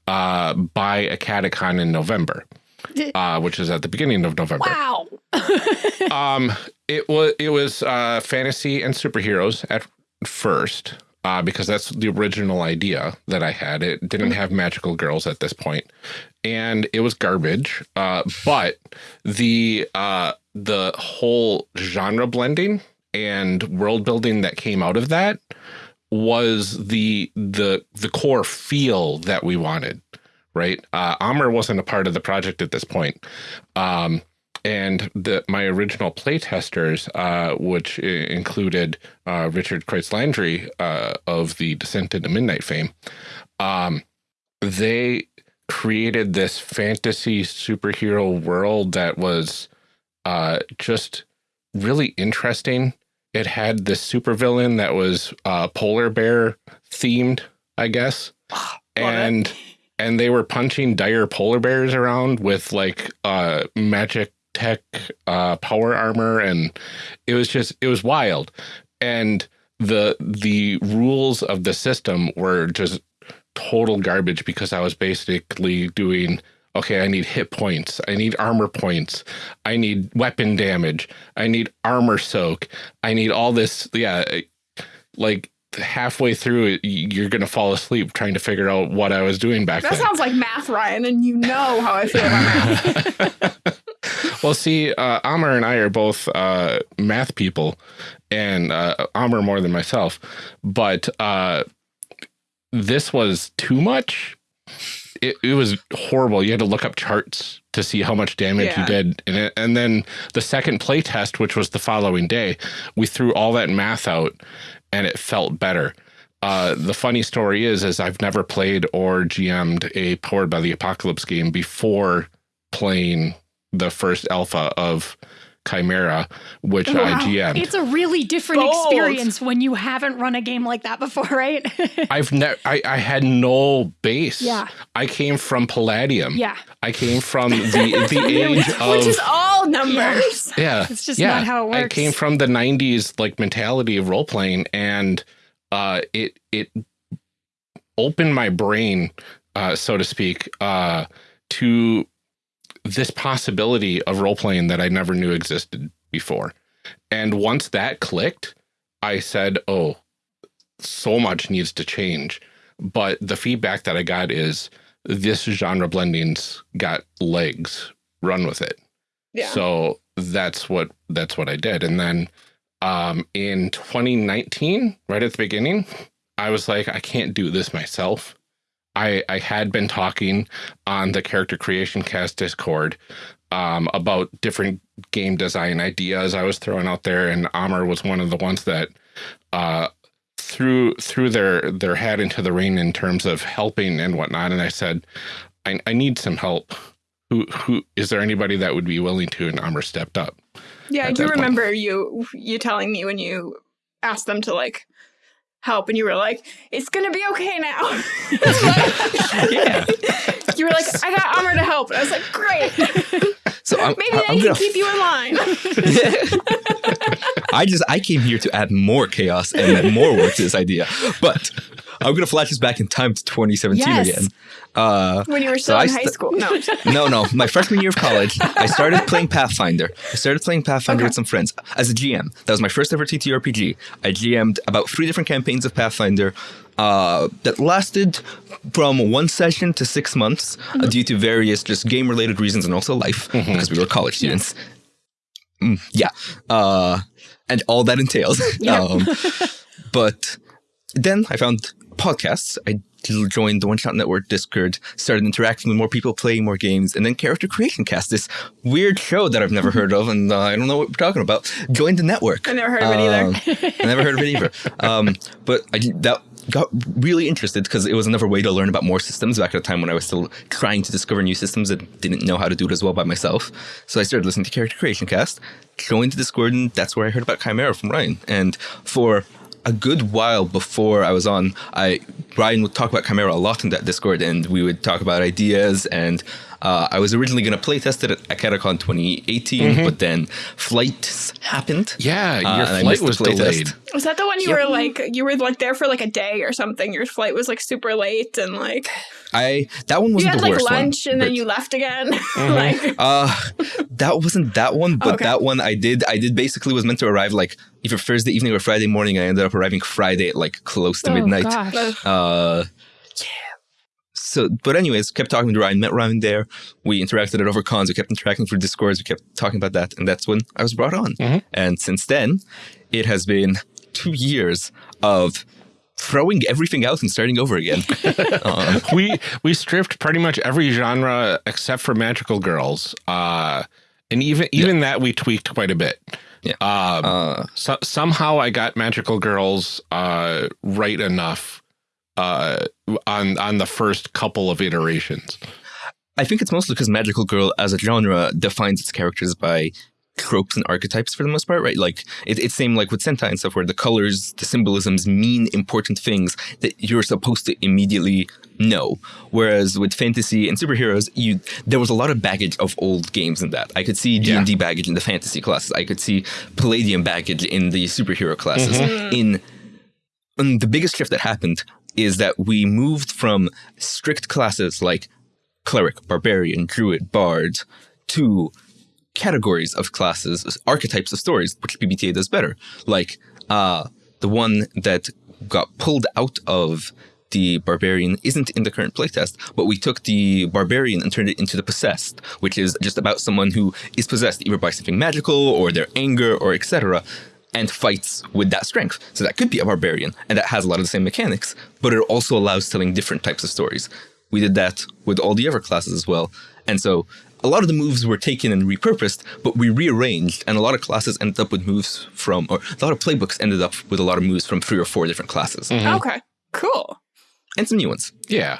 uh, by a catacon in November, uh, which is at the beginning of November Wow. um it was it was uh fantasy and superheroes at first uh because that's the original idea that i had. It didn't have magical girls at this point and it was garbage. Uh but the uh the whole genre blending and world building that came out of that was the the the core feel that we wanted right? Uh Amr wasn't a part of the project at this point. Um and the my original playtesters, uh, which included uh, Richard Kreitz Landry uh, of the Descent into Midnight fame, um, they created this fantasy superhero world that was uh, just really interesting. It had this supervillain that was uh, polar bear themed, I guess, and and they were punching dire polar bears around with like uh, magic tech uh, power armor, and it was just it was wild. And the the rules of the system were just total garbage because I was basically doing okay, I need hit points, I need armor points, I need weapon damage, I need armor soak, I need all this. Yeah, like halfway through it, you're gonna fall asleep trying to figure out what I was doing back That then. sounds like math, Ryan, and you know how I feel about math. well, see, uh, Amr and I are both uh, math people, and uh, Amr more than myself. But uh, this was too much. It, it was horrible. You had to look up charts to see how much damage Yeah. you did, and it, and then the second play test, which was the following day, we threw all that math out, and it felt better. Uh, the funny story is, is I've never played or GM'd a powered by the apocalypse game before playing the first alpha of Chimera, which I GM'd. It's a really different Bold. experience when you haven't run a game like that before, right? I've never, I, I had no base. Yeah. I came from Palladium. yeah. I came from the the age of Which is all numbers. yeah. It's just yeah. not how it works. I came from the '90s like mentality of role playing, and uh, it it opened my brain, uh, so to speak, uh, to this possibility of role playing that I never knew existed before. And once that clicked, I said, oh, so much needs to change. But the feedback that I got is this genre blending's got legs, run with it. Yeah. So that's what that's what I did. And then um, in 2019, right at the beginning, I was like, I can't do this myself. I, I had been talking on the character creation cast discord um, about different game design ideas I was throwing out there. And Amr was one of the ones that uh, threw threw their their hat into the ring in terms of helping and whatnot. And I said, I, I need some help. Who who is there anybody that would be willing to? And Amr stepped up. Yeah, I do that point. remember you you telling me when you asked them to like help and you were like, it's gonna be okay now. Yeah. you were like, I got Amr to help. And I was like, great. So I'm, Maybe I'm they gonna can keep you in line. I just I came here to add more chaos and more work to this idea. But I'm gonna flash us back in time to 2017 Yes. again. Uh, when you were still I in high school. No. no, no, my freshman year of college, I started playing Pathfinder. I started playing Pathfinder Okay. with some friends as a GM. That was my first ever TTRPG. I GM'd about three different campaigns of Pathfinder. Uh, that lasted from one session to six months uh, due to various just game related reasons and also life because we were college students. Mm, yeah. Uh, and all that entails. um, but then I found podcasts. I joined the One Shot Network Discord, started interacting with more people, playing more games, and then Character Creation Cast, this weird show that I've never heard of, and uh, I don't know what we're talking about. Joined the network. I never heard of it either. Um, I never heard of it either. Um, but I that got really interested because it was another way to learn about more systems back at a time when I was still trying to discover new systems and didn't know how to do it as well by myself. So I started listening to Character Creation Cast, joined the Discord, and that's where I heard about Chimera from Ryan. And for a good while before I was on, I Ryan would talk about Chimera a lot in that Discord, and we would talk about ideas. And uh, I was originally going to playtest it at Catacon 2018, but then flights happened. Yeah, Uh, your and I flight was playtest. delayed. Was that the one you Yep. were like you were like there for like a day or something? Your flight was like super late and like I that one you wasn't had the like worst lunch one, and then you left again. like Uh, that wasn't that one, but Okay. that one I did. I did basically was meant to arrive like either Thursday evening or Friday morning. I ended up arriving Friday at like close to Oh, midnight. gosh. Uh, So, but anyways, kept talking to Ryan, met Ryan there. We interacted at over cons. We kept interacting through Discords. We kept talking about that, and that's when I was brought on. And since then, it has been two years of throwing everything out and starting over again. um, we we stripped pretty much every genre except for magical girls. Uh, and even even that we tweaked quite a bit. Yeah. Um, uh, so, somehow I got magical girls uh, right enough uh, on on the first couple of iterations. I think it's mostly because Magical Girl as a genre defines its characters by tropes and archetypes for the most part, right? Like it, it's same like with Sentai and stuff, where the colors, the symbolisms mean important things that you're supposed to immediately know. Whereas with fantasy and superheroes, you there was a lot of baggage of old games in that. I could see D and D baggage in the fantasy classes. I could see Palladium baggage in the superhero classes. In and the biggest shift that happened is that we moved from strict classes like cleric, barbarian, druid, bard to categories of classes, archetypes of stories, which PBTA does better. Like uh, the one that got pulled out of the barbarian isn't in the current playtest, but we took the barbarian and turned it into the possessed, which is just about someone who is possessed either by something magical or their anger or etc and fights with that strength. So that could be a barbarian, and that has a lot of the same mechanics, but it also allows telling different types of stories. We did that with all the other classes as well. And so a lot of the moves were taken and repurposed, but we rearranged, and a lot of classes ended up with moves from, or a lot of playbooks ended up with a lot of moves from three or four different classes, mm-hmm. okay, cool. and some new ones. Yeah.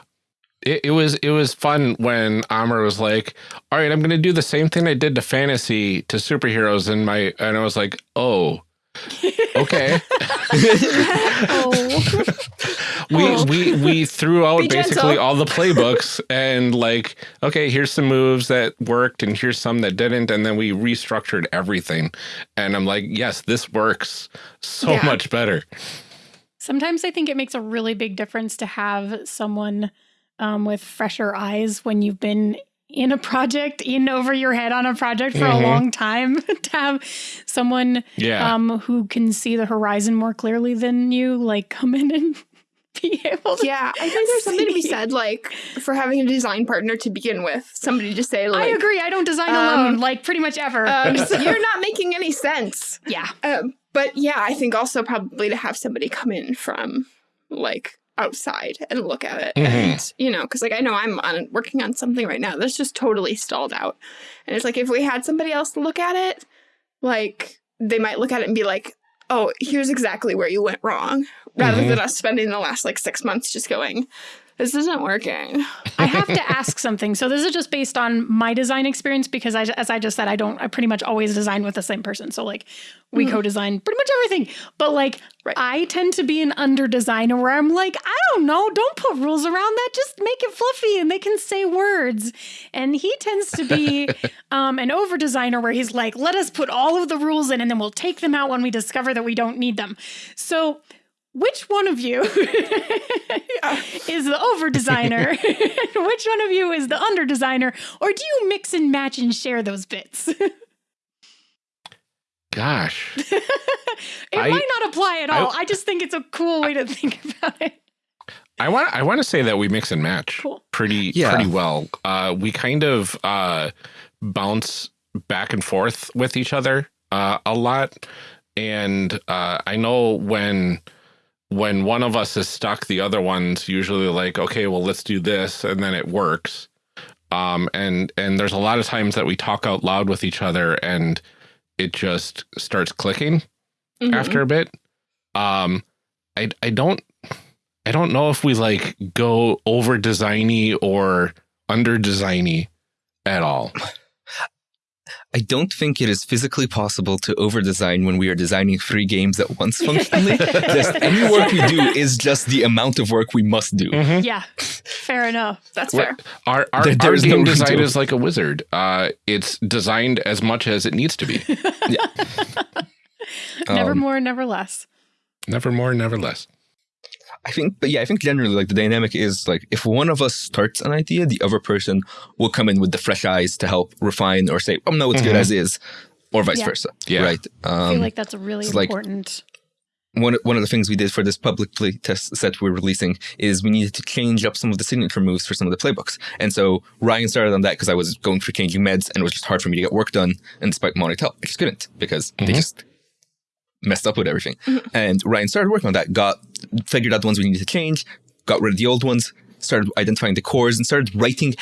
It, it was it was fun when Amr was like, "All right, I'm going to do the same thing I did to fantasy to superheroes," and my and I was like, "Oh, okay." Oh. we we we threw out Be basically gentle. all the playbooks and like okay here's some moves that worked and here's some that didn't and then we restructured everything and i'm like yes this works so Yeah. much better Sometimes I think it makes a really big difference to have someone um, with fresher eyes when you've been in a project, in over your head on a project for Mhm. a long time, to have someone Yeah. um, who can see the horizon more clearly than you, like come in and be able to. Yeah, I think there's something to be said, like for having a design partner to begin with. Somebody to say, like, I agree. I don't design um, alone, like pretty much ever. um, you're not making any sense. yeah. Um, but yeah, I think also probably to have somebody come in from like outside and look at it, and you know, because like I know I'm on working on something right now that's just totally stalled out, and it's like if we had somebody else look at it, like they might look at it and be like, "Oh, here's exactly where you went wrong," rather Mhm. than us spending the last like six months just going, "This isn't working." I have to ask something. So this is just based on my design experience because I, as I just said, I don't. I pretty much always design with the same person. So like, we Mhm. co-design pretty much everything. But like, Right. I tend to be an under designer where I'm like, I don't know, don't put rules around that. Just make it fluffy and they can say words. And he tends to be um, an over designer where he's like, let us put all of the rules in and then we'll take them out when we discover that we don't need them. So. Which one of you is the over designer? Which one of you is the under designer? Or do you mix and match and share those bits? it Gosh. I- might not apply at all. I, just think it's a cool way to think about it. I want I want to say that we mix and match Cool. pretty Yeah. pretty well. Uh, we kind of uh, bounce back and forth with each other uh, a lot, and uh, I know when when one of us is stuck, the other one's usually like, okay, well, let's do this, and then it works. Um, and and there's a lot of times that we talk out loud with each other, and it just starts clicking Mhm. after a bit. Um, I I don't I don't know if we like go over designy or under designy at all. I don't think it is physically possible to over design when we are designing three games at once functionally. just any work we do is just the amount of work we must do. Yeah, fair enough. That's What- fair. Our our, There- there our is no game design to- is like a wizard. Uh, it's designed as much as it needs to be. yeah. never Um, more, never less. never more, never less. I think, but yeah, I think generally like the dynamic is like if one of us starts an idea, the other person will come in with the fresh eyes to help refine or say, "Oh no, it's good Mhm. as is," or vice Yeah. versa. Yeah. Right. I feel Um, like that's a really it's like- important. one one of the things we did for this public play test set we're releasing is we needed to change up some of the signature moves for some of the playbooks. And so Ryan started on that because I was going through changing meds and it was just hard for me to get work done. And despite wanting to help, I just couldn't because they Mhm. just messed up with everything. And Ryan started working on that, got figured out the ones we needed to change, got rid of the old ones, started identifying the cores, and started writing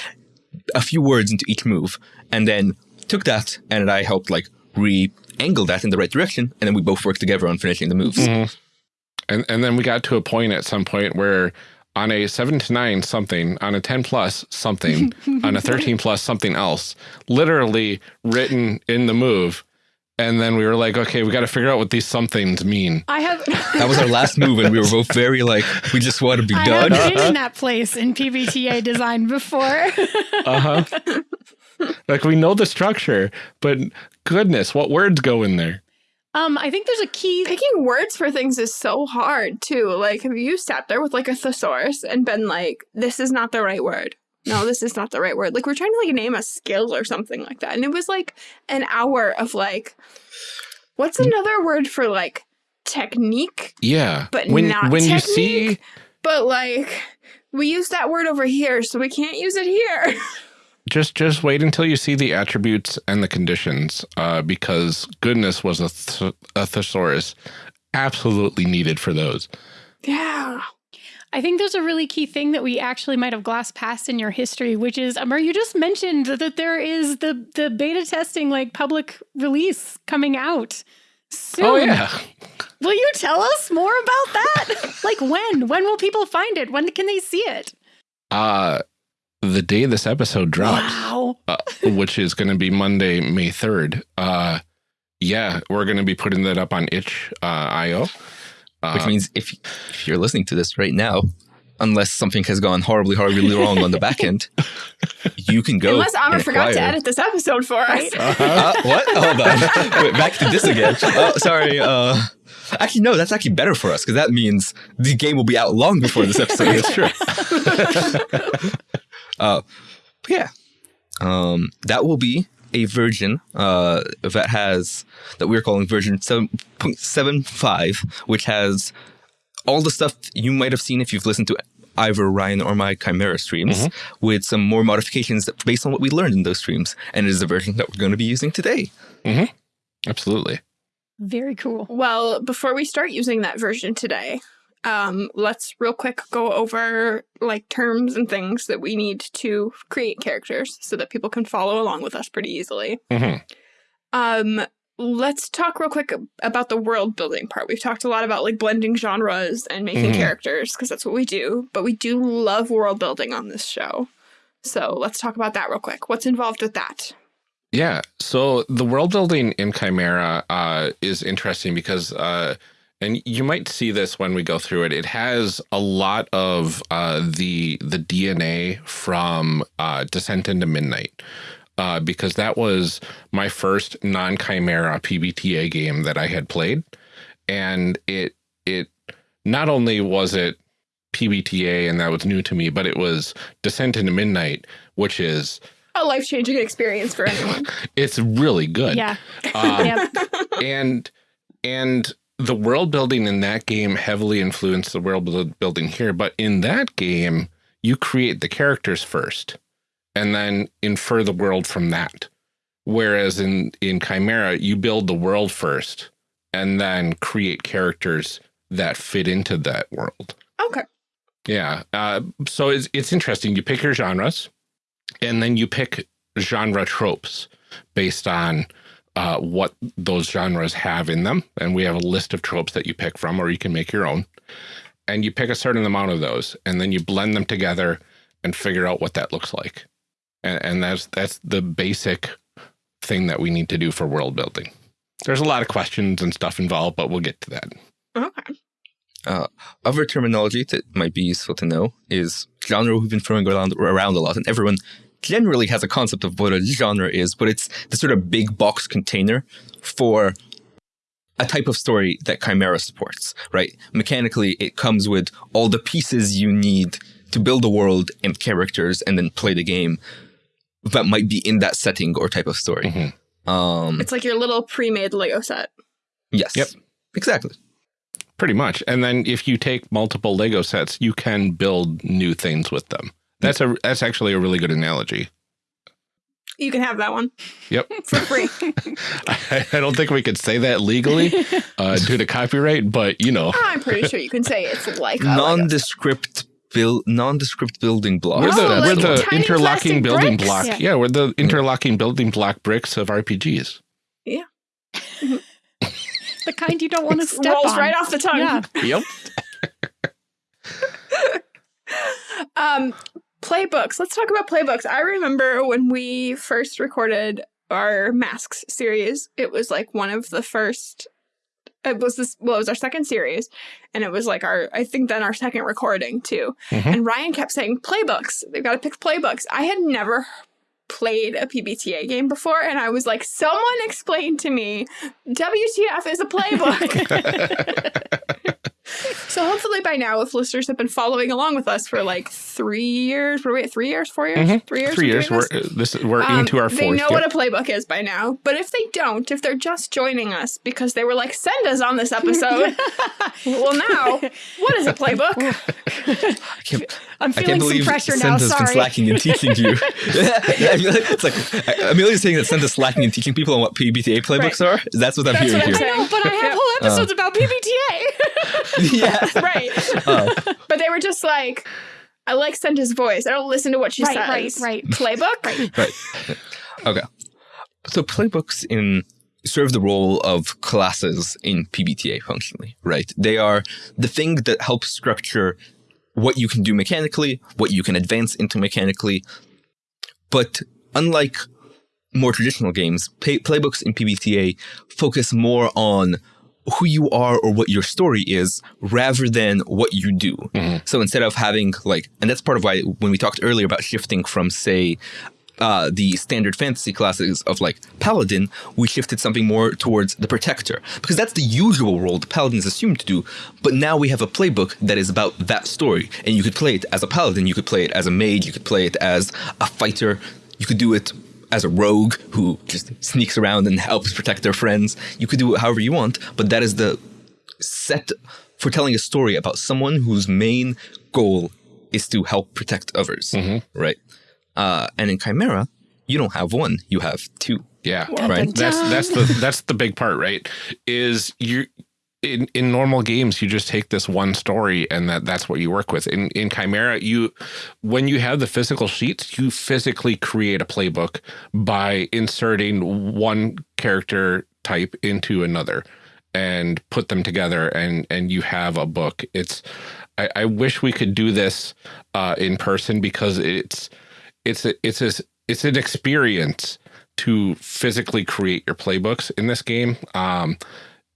a few words into each move. And then took that and I helped like re-angle that in the right direction. And then we both worked together on finishing the moves. Mhm. And and then we got to a point at some point where on a seven to nine something, on a ten plus something, on a thirteen plus something else, literally written in the move. And then we were like, okay, we got to figure out what these somethings mean. I have. That was our last move, and we were both very like, we just want to be I done. have been in that place in PBTA design before. Uh huh. like we know the structure, but goodness, what words go in there? um, I think there's a key. Picking words for things is so hard too. Like, have you sat there with like a thesaurus and been like, "This is not the right word. No, this is not the right word." Like, we're trying to like name a skill or something like that, and it was like an hour of like, what's another word for like technique? Yeah, But when not when you see But like, we use that word over here, so we can't use it here. just just wait until you see the attributes and the conditions, uh, because goodness was a, th- a thesaurus absolutely needed for those. yeah. I think there's a really key thing that we actually might have glossed past in your history, which is, Amar, you just mentioned that there is the the beta testing like public release coming out soon. Oh yeah, Will you tell us more about that? like when? When will people find it? When can they see it? uh, the day this episode drops. Wow. uh, which is going to be Monday, May 3rd. Uh, yeah, we're going to be putting that up on itch uh, IO. Uh, Which means if if you're listening to this right now, unless something has gone horribly, horribly wrong on the back end, you can go. Unless Amr and forgot to edit this episode for us. Right. Uh, what? Hold on. Wait, back to this again. Oh, sorry. Uh, actually, no. That's actually better for us because that means the game will be out long before this episode. it's true. Uh, but yeah. Um, that will be a version uh, that has that we're calling version 7.75, which has all the stuff you might have seen if you've listened to either Ryan or my Chimera streams, with some more modifications based on what we learned in those streams. And it is the version that we're going to be using today. Absolutely. Very cool. Well, before we start using that version today, um, let's real quick go over like terms and things that we need to create characters so that people can follow along with us pretty easily. Mhm. Um, let's talk real quick about the world building part. We've talked a lot about like blending genres and making Mhm. characters because that's what we do, but we do love world building on this show. So let's talk about that real quick. What's involved with that? Yeah. So the world building in Chimera uh, is interesting because, uh, and you might see this when we go through it. It has a lot of uh, the the DNA from uh, Descent into Midnight. Uh, because that was my first non-chimera PBTA game that I had played, and it it not only was it PBTA and that was new to me, but it was Descent into Midnight, which is A life changing experience for anyone. it's really good. Yeah. Um, Yep. and and the world building in that game heavily influenced the world building here but in that game you create the characters first and then infer the world from that whereas in in chimera you build the world first and then create characters that fit into that world Okay. yeah. Uh, so it's, it's interesting. You pick your genres and then you pick genre tropes based on uh, what those genres have in them. And we have a list of tropes that you pick from, or you can make your own. And you pick a certain amount of those and then you blend them together and figure out what that looks like. And, and that's, that's the basic thing that we need to do for world building. There's a lot of questions and stuff involved, but we'll get to that. Okay. Uh, other terminology that might be useful to know is genre we've been throwing around, around a lot, and everyone generally has a concept of what a genre is, but it's the sort of big box container for a type of story that Chimera supports, right? Mechanically, it comes with all the pieces you need to build a world and characters and then play the game that might be in that setting or type of story. Mhm. Um, It's like your little pre made Lego set. yes. Yep. Exactly. Pretty much. And then if you take multiple Lego sets, you can build new things with them. That's a that's actually a really good analogy. You can have that one Yep. for free. I, I don't think we could say that legally uh, due to copyright, but you know, I'm pretty sure you can say it's like a Lego. nondescript build nondescript building blocks. we're the Oh, we're like the tiny interlocking building bricks? block. Yeah. Yeah. we're the interlocking building block bricks of RPGs. Yeah. the kind you don't want to step rolls on. right off the tongue. Yeah. Yep. Um, playbooks. Let's talk about playbooks. I remember when we first recorded our masks series. It was like one of the first. It was this. Well, it was our second series, and it was like our. I think then our second recording too. Mhm. And Ryan kept saying playbooks. They've got to pick playbooks. I had never played a PBTA game before, and I was like, someone explain to me, WTF is a playbook. So hopefully by now, if listeners have been following along with us for like three years, were we at three years, four years, Mhm. three years, Three years. We're this? this we're Um, into our fourth. They know yep. what a playbook is by now. But if they don't, if they're just joining us because they were like, send us on this episode. well, now, what is a playbook? I can't, I'm I feeling can't some believe pressure now. Senda's been Sorry. slacking in teaching you. I feel like it's like Amelia's saying that Senda's slacking in teaching people on what PBTA playbooks are. That's what I'm That's hearing what I'm here. I know, but I have Yeah. whole episodes about PBTA. yeah. right. Oh. But they were just like, I like Senda's voice. I don't listen to what she Right, says. right, right. Playbook? Right. Okay. So playbooks in serve the role of classes in PBTA functionally, right? They are the thing that helps structure what you can do mechanically, what you can advance into mechanically. But unlike more traditional games, play- playbooks in PBTA focus more on who you are or what your story is rather than what you do. So instead of having like, and that's part of why when we talked earlier about shifting from, say, uh, the standard fantasy classes of like paladin, we shifted something more towards the protector because that's the usual role the paladin is assumed to do. But now we have a playbook that is about that story, and you could play it as a paladin, you could play it as a mage, you could play it as a fighter. You could do it as a rogue who just sneaks around and helps protect their friends. You could do it however you want, but that is the set for telling a story about someone whose main goal is to help protect others, right? Uh, and in Chimera, you don't have one; you have two. Yeah. Right. That's that's the that's the big part, right? Is you in in normal games you just take this one story and that that's what you work with. In in Chimera, you when you have the physical sheets, you physically create a playbook by inserting one character type into another and put them together and and you have a book. It's I, I wish we could do this uh, in person because it's it's a, it's a, it's an experience to physically create your playbooks in this game. Um,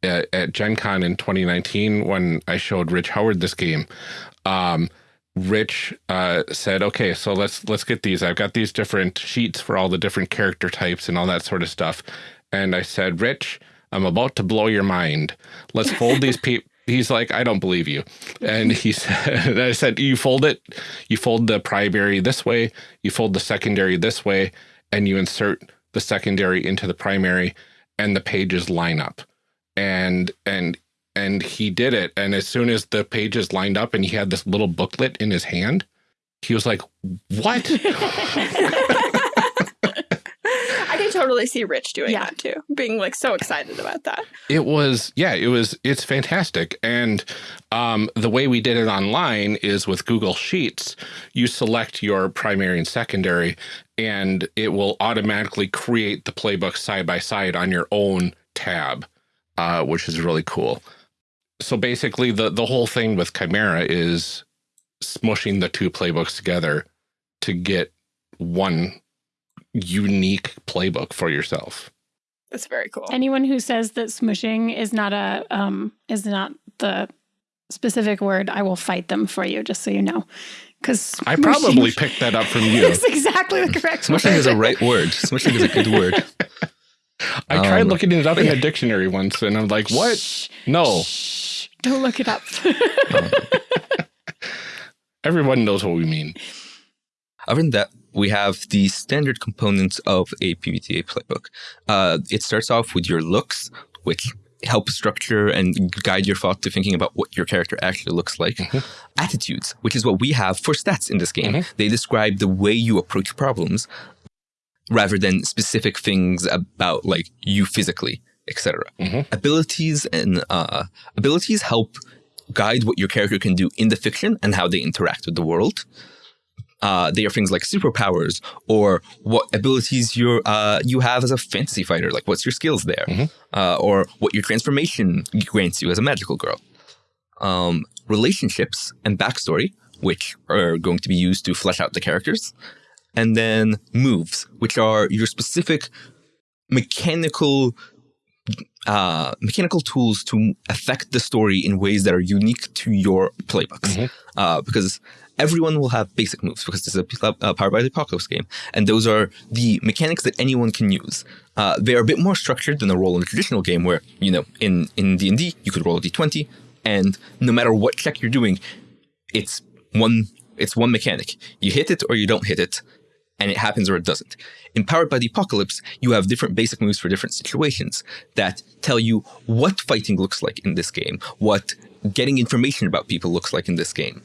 at, at Gen Con in 2019, when I showed Rich Howard this game, um, Rich uh, said, "Okay, so let's let's get these. I've got these different sheets for all the different character types and all that sort of stuff." And I said, "Rich, I'm about to blow your mind. Let's fold these pe He's like, I don't believe you. And he said, and I said, you fold it, you fold the primary this way, you fold the secondary this way, and you insert the secondary into the primary, and the pages line up. And and and he did it. And as soon as the pages lined up, and he had this little booklet in his hand, he was like, "What?" I can totally see Rich doing Yeah. that too, being like so excited about that. It was, yeah, it was, it's fantastic. And um, the way we did it online is with Google Sheets, you select your primary and secondary, and it will automatically create the playbook side by side on your own tab, uh, which is really cool. So basically, the, the whole thing with Chimera is smushing the two playbooks together to get one unique playbook for yourself. That's very cool. Anyone who says that smushing is not a um is not the specific word, I will fight them for you, just so you know. Because I probably picked that up from you. is exactly the correct Smushing word. is a right word. Smushing is a good word. I tried Um, looking it up in the dictionary once, and I'm like, "What? No, shh, don't look it up. everyone knows what we mean." Other than that, we have the standard components of a PBTA playbook. Uh, it starts off with your looks, which help structure and guide your thought to thinking about what your character actually looks like. Attitudes, which is what we have for stats in this game. They describe the way you approach problems rather than specific things about like you physically, etc. Mhm. Abilities and uh, abilities help guide what your character can do in the fiction and how they interact with the world uh, they are things like superpowers or what abilities you uh, you have as a fantasy fighter, like what's your skills there, uh, or what your transformation grants you as a magical girl. Um, relationships and backstory, which are going to be used to flesh out the characters, and then moves, which are your specific mechanical uh, mechanical tools to affect the story in ways that are unique to your playbooks. Uh, because everyone will have basic moves because this is a, a Powered by the Apocalypse game, and those are the mechanics that anyone can use. Uh, they are a bit more structured than a roll in a traditional game, where you know in in D and D you could roll a d20, and no matter what check you're doing, it's one it's one mechanic. You hit it or you don't hit it, and it happens or it doesn't. In Powered by the Apocalypse, you have different basic moves for different situations that tell you what fighting looks like in this game, what getting information about people looks like in this game,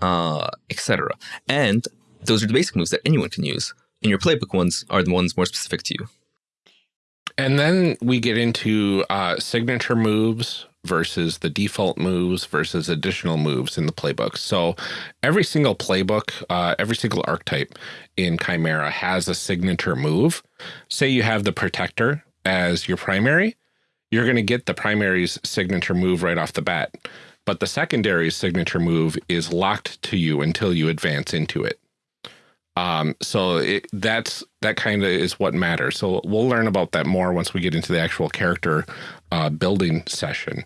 uh, etc. And those are the basic moves that anyone can use. And your playbook ones are the ones more specific to you. And then we get into uh, signature moves versus the default moves versus additional moves in the playbook. So every single playbook, uh, every single archetype in Chimera has a signature move. Say you have the Protector as your primary, you're going to get the primary's signature move right off the bat. But the secondary signature move is locked to you until you advance into it. Um, so it, that's that kind of is what matters. So we'll learn about that more once we get into the actual character uh, building session.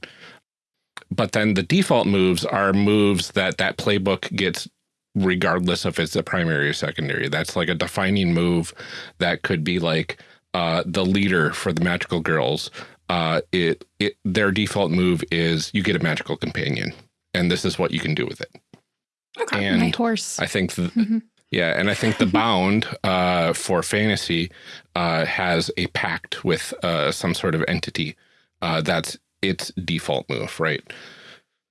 But then the default moves are moves that that playbook gets regardless if it's a primary or secondary. That's like a defining move that could be like uh, the leader for the magical girls. Uh, it it their default move is you get a magical companion, and this is what you can do with it. Okay. And My horse. I think th Mhm. Yeah, and I think the bound uh, for fantasy uh, has a pact with uh, some sort of entity. Uh, that's its default move, right?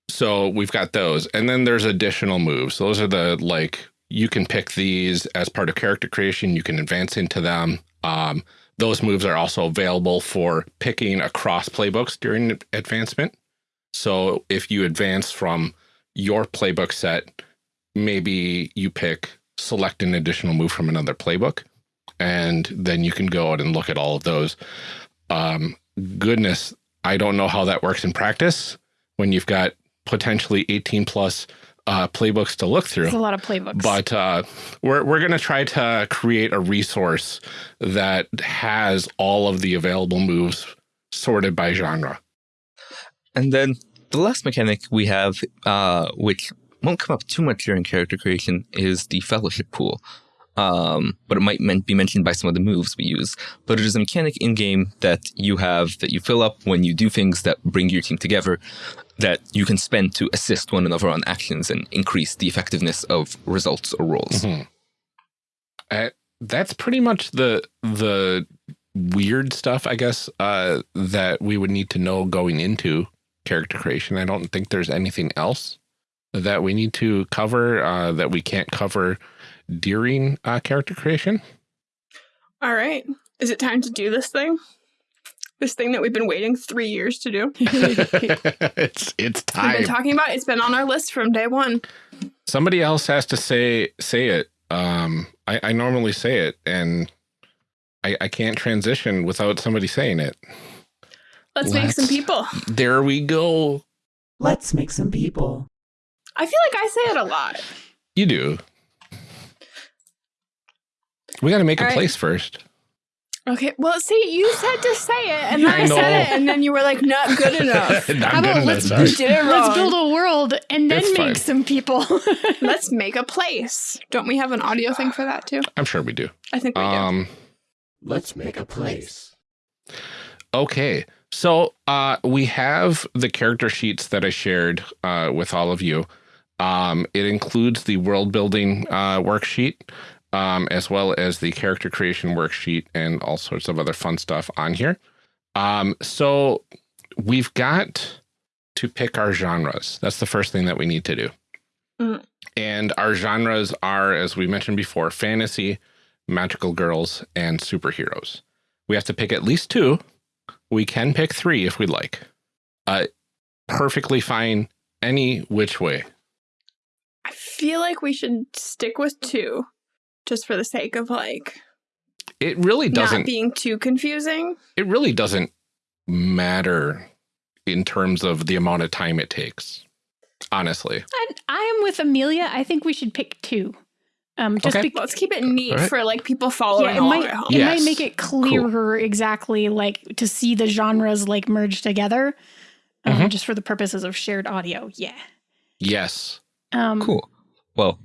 So we've got those, and then there's additional moves. Those are the like you can pick these as part of character creation. You can advance into them. Um, those moves are also available for picking across playbooks during advancement. So if you advance from your playbook set, maybe you pick select an additional move from another playbook, and then you can go out and look at all of those. Um, goodness, I don't know how that works in practice when you've got potentially 18 plus uh, playbooks to look through. It's a lot of playbooks. But uh, we're, we're going to try to create a resource that has all of the available moves sorted by genre. And then the last mechanic we have, uh, which won't come up too much during character creation, is the fellowship pool. Um, but it might be mentioned by some of the moves we use. But it is a mechanic in game that you have that you fill up when you do things that bring your team together that you can spend to assist one another on actions and increase the effectiveness of results or rolls. Mhm. Uh, that's pretty much the the weird stuff, I guess, uh, that we would need to know going into character creation. I don't think there's anything else that we need to cover uh, that we can't cover during uh, character creation. All right. Is it time to do this thing? This thing that we've been waiting three years to do. it's it's time. We've been talking about. it. It's been on our list from day one. Somebody else has to say say it. Um, I, I normally say it, and I, I can't transition without somebody saying it. Let's make some people. There we go. Let's make some people. I feel like I say it a lot. You do. We got to make a All right. place first. Okay. Well, see, you said to say it, and then I I, said it, and then you were like, "Not good enough." Not How good about enough, let's sorry. You did. Let's build a world and then It's make fine. some people. Let's make a place. Don't we have an audio thing for that too? I'm sure we do. I think we do. Um, Let's make a place. okay. So uh, we have the character sheets that I shared uh, with all of you. Um, it includes the world building uh, worksheet, um, as well as the character creation worksheet and all sorts of other fun stuff on here. Um, so we've got to pick our genres. That's the first thing that we need to do. Mhm. And our genres are, as we mentioned before, fantasy, magical girls, and superheroes. We have to pick at least two. We can pick three if we'd like. Uh, perfectly fine any which way. I feel like we should stick with two, just for the sake of like It really not doesn't. being too confusing. it really doesn't matter in terms of the amount of time it takes. Honestly, I, I am with Amelia. I think we should pick two. Um, just Okay. Let's keep it neat All right. for like people following yeah, it might at home. it might make it clearer exactly like to see the genres like merge together, um, Mhm. just for the purposes of shared audio. Yeah. yes. Um, Cool. Well,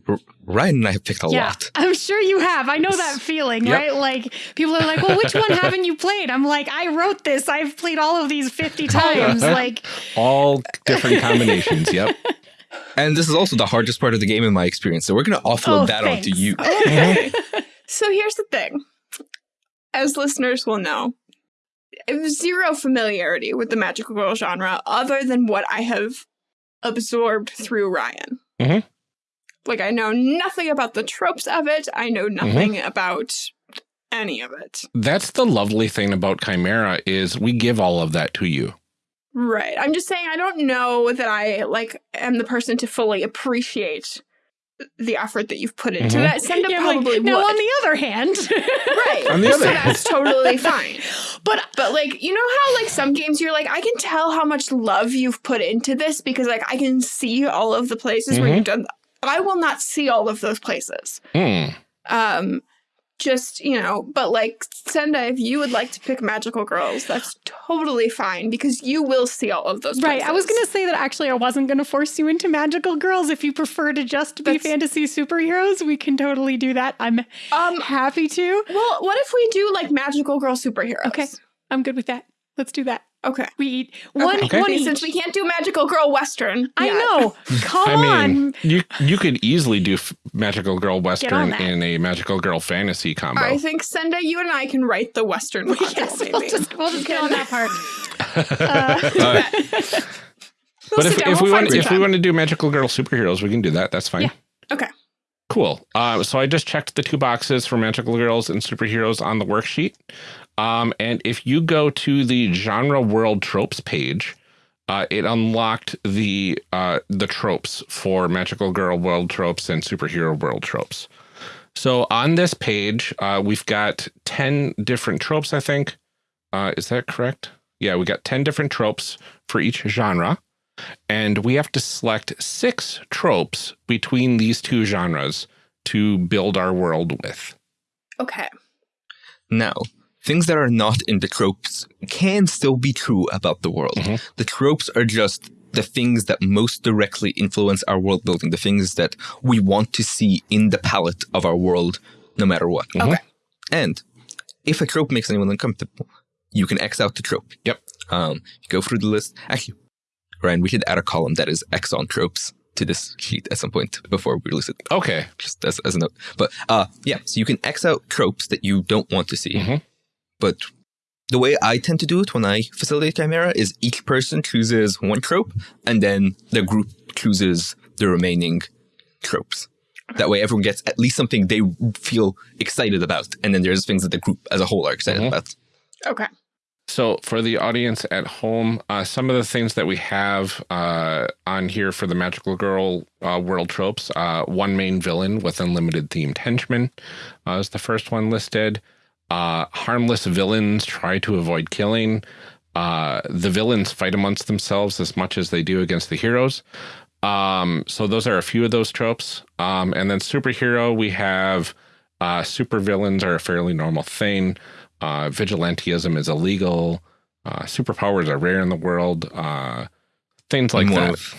Ryan and I have picked a yeah, lot. I'm sure you have. I know that feeling, Yep. right? Like people are like, "Well, which one haven't you played?" I'm like, "I wrote this. I've played all of these 50 times." like, All different combinations. Yep. And this is also the hardest part of the game in my experience. So we're going to offload Oh, that onto thanks. you. Okay. so here's the thing. As listeners will know, I have zero familiarity with the magical girl genre other than what I have absorbed through Ryan. Mhm. Like I know nothing about the tropes of it. I know nothing about any of it. That's the lovely thing about Chimera is we give all of that to you. Right. I'm just saying I don't know that I like am the person to fully appreciate the effort that you've put into Mhm. that. Senda yeah, I'm like, probably now would. on the other hand, right. On the so other hand. that's totally fine. but But like, you know how like some games you're like, I can tell how much love you've put into this because like I can see all of the places where Mhm. you've done. I will not see all of those places. Hmm. Um, just you know, but like Senda, if you would like to pick magical girls, that's totally fine because you will see all of those. Right. I was going to say that actually I wasn't going to force you into magical girls. If you prefer to just be That's- fantasy superheroes, we can totally do that. I'm Um. happy to. Well, what if we do like magical girl superheroes? Okay. I'm good with that. Let's do that. Okay. We eat one, Okay. one See. Since we can't do magical girl western. I know. Come I mean, on. you you could easily do f- magical girl western in a magical girl fantasy combo. I think Senda, you and I can write the western Yes, content, we'll just, we'll just get on that part. Uh, We'll but if, down, if we'll we want if we want to do magical girl superheroes, we can do that. That's fine. Yeah. Okay. Cool. Uh, so I just checked the two boxes for magical girls and superheroes on the worksheet. Um, and if you go to the genre world tropes page, uh, it unlocked the uh, the tropes for magical girl world tropes and superhero world tropes. So on this page, uh, we've got ten different tropes. I think uh, is that correct? Yeah, we got ten different tropes for each genre and we have to select six tropes between these two genres to build our world with. Okay. Now, things that are not in the tropes can still be true about the world. Mhm. The tropes are just the things that most directly influence our world building, the things that we want to see in the palette of our world, no matter what. Mhm. Okay. And if a trope makes anyone uncomfortable, you can X out the trope. Yep. Um, you go through the list. Actually, Ryan, we should add a column that is X on tropes to this sheet at some point before we release it Okay. just as, as a note. But uh, yeah, so you can X out tropes that you don't want to see. Mhm. But the way I tend to do it when I facilitate Chimera is each person chooses one trope, and then the group chooses the remaining tropes. That way, everyone gets at least something they feel excited about, and then there's things that the group as a whole are excited Mhm. about. Okay. So for the audience at home, uh, some of the things that we have uh, on here for the magical girl uh, world tropes, uh, one main villain with unlimited themed henchmen uh, is the first one listed. Uh, harmless villains try to avoid killing. Uh, the villains fight amongst themselves as much as they do against the heroes. Um, so those are a few of those tropes. Um, and then superhero, we have uh, super villains are a fairly normal thing. Uh, vigilantism is illegal. Uh, superpowers are rare in the world. Uh, things like that. of-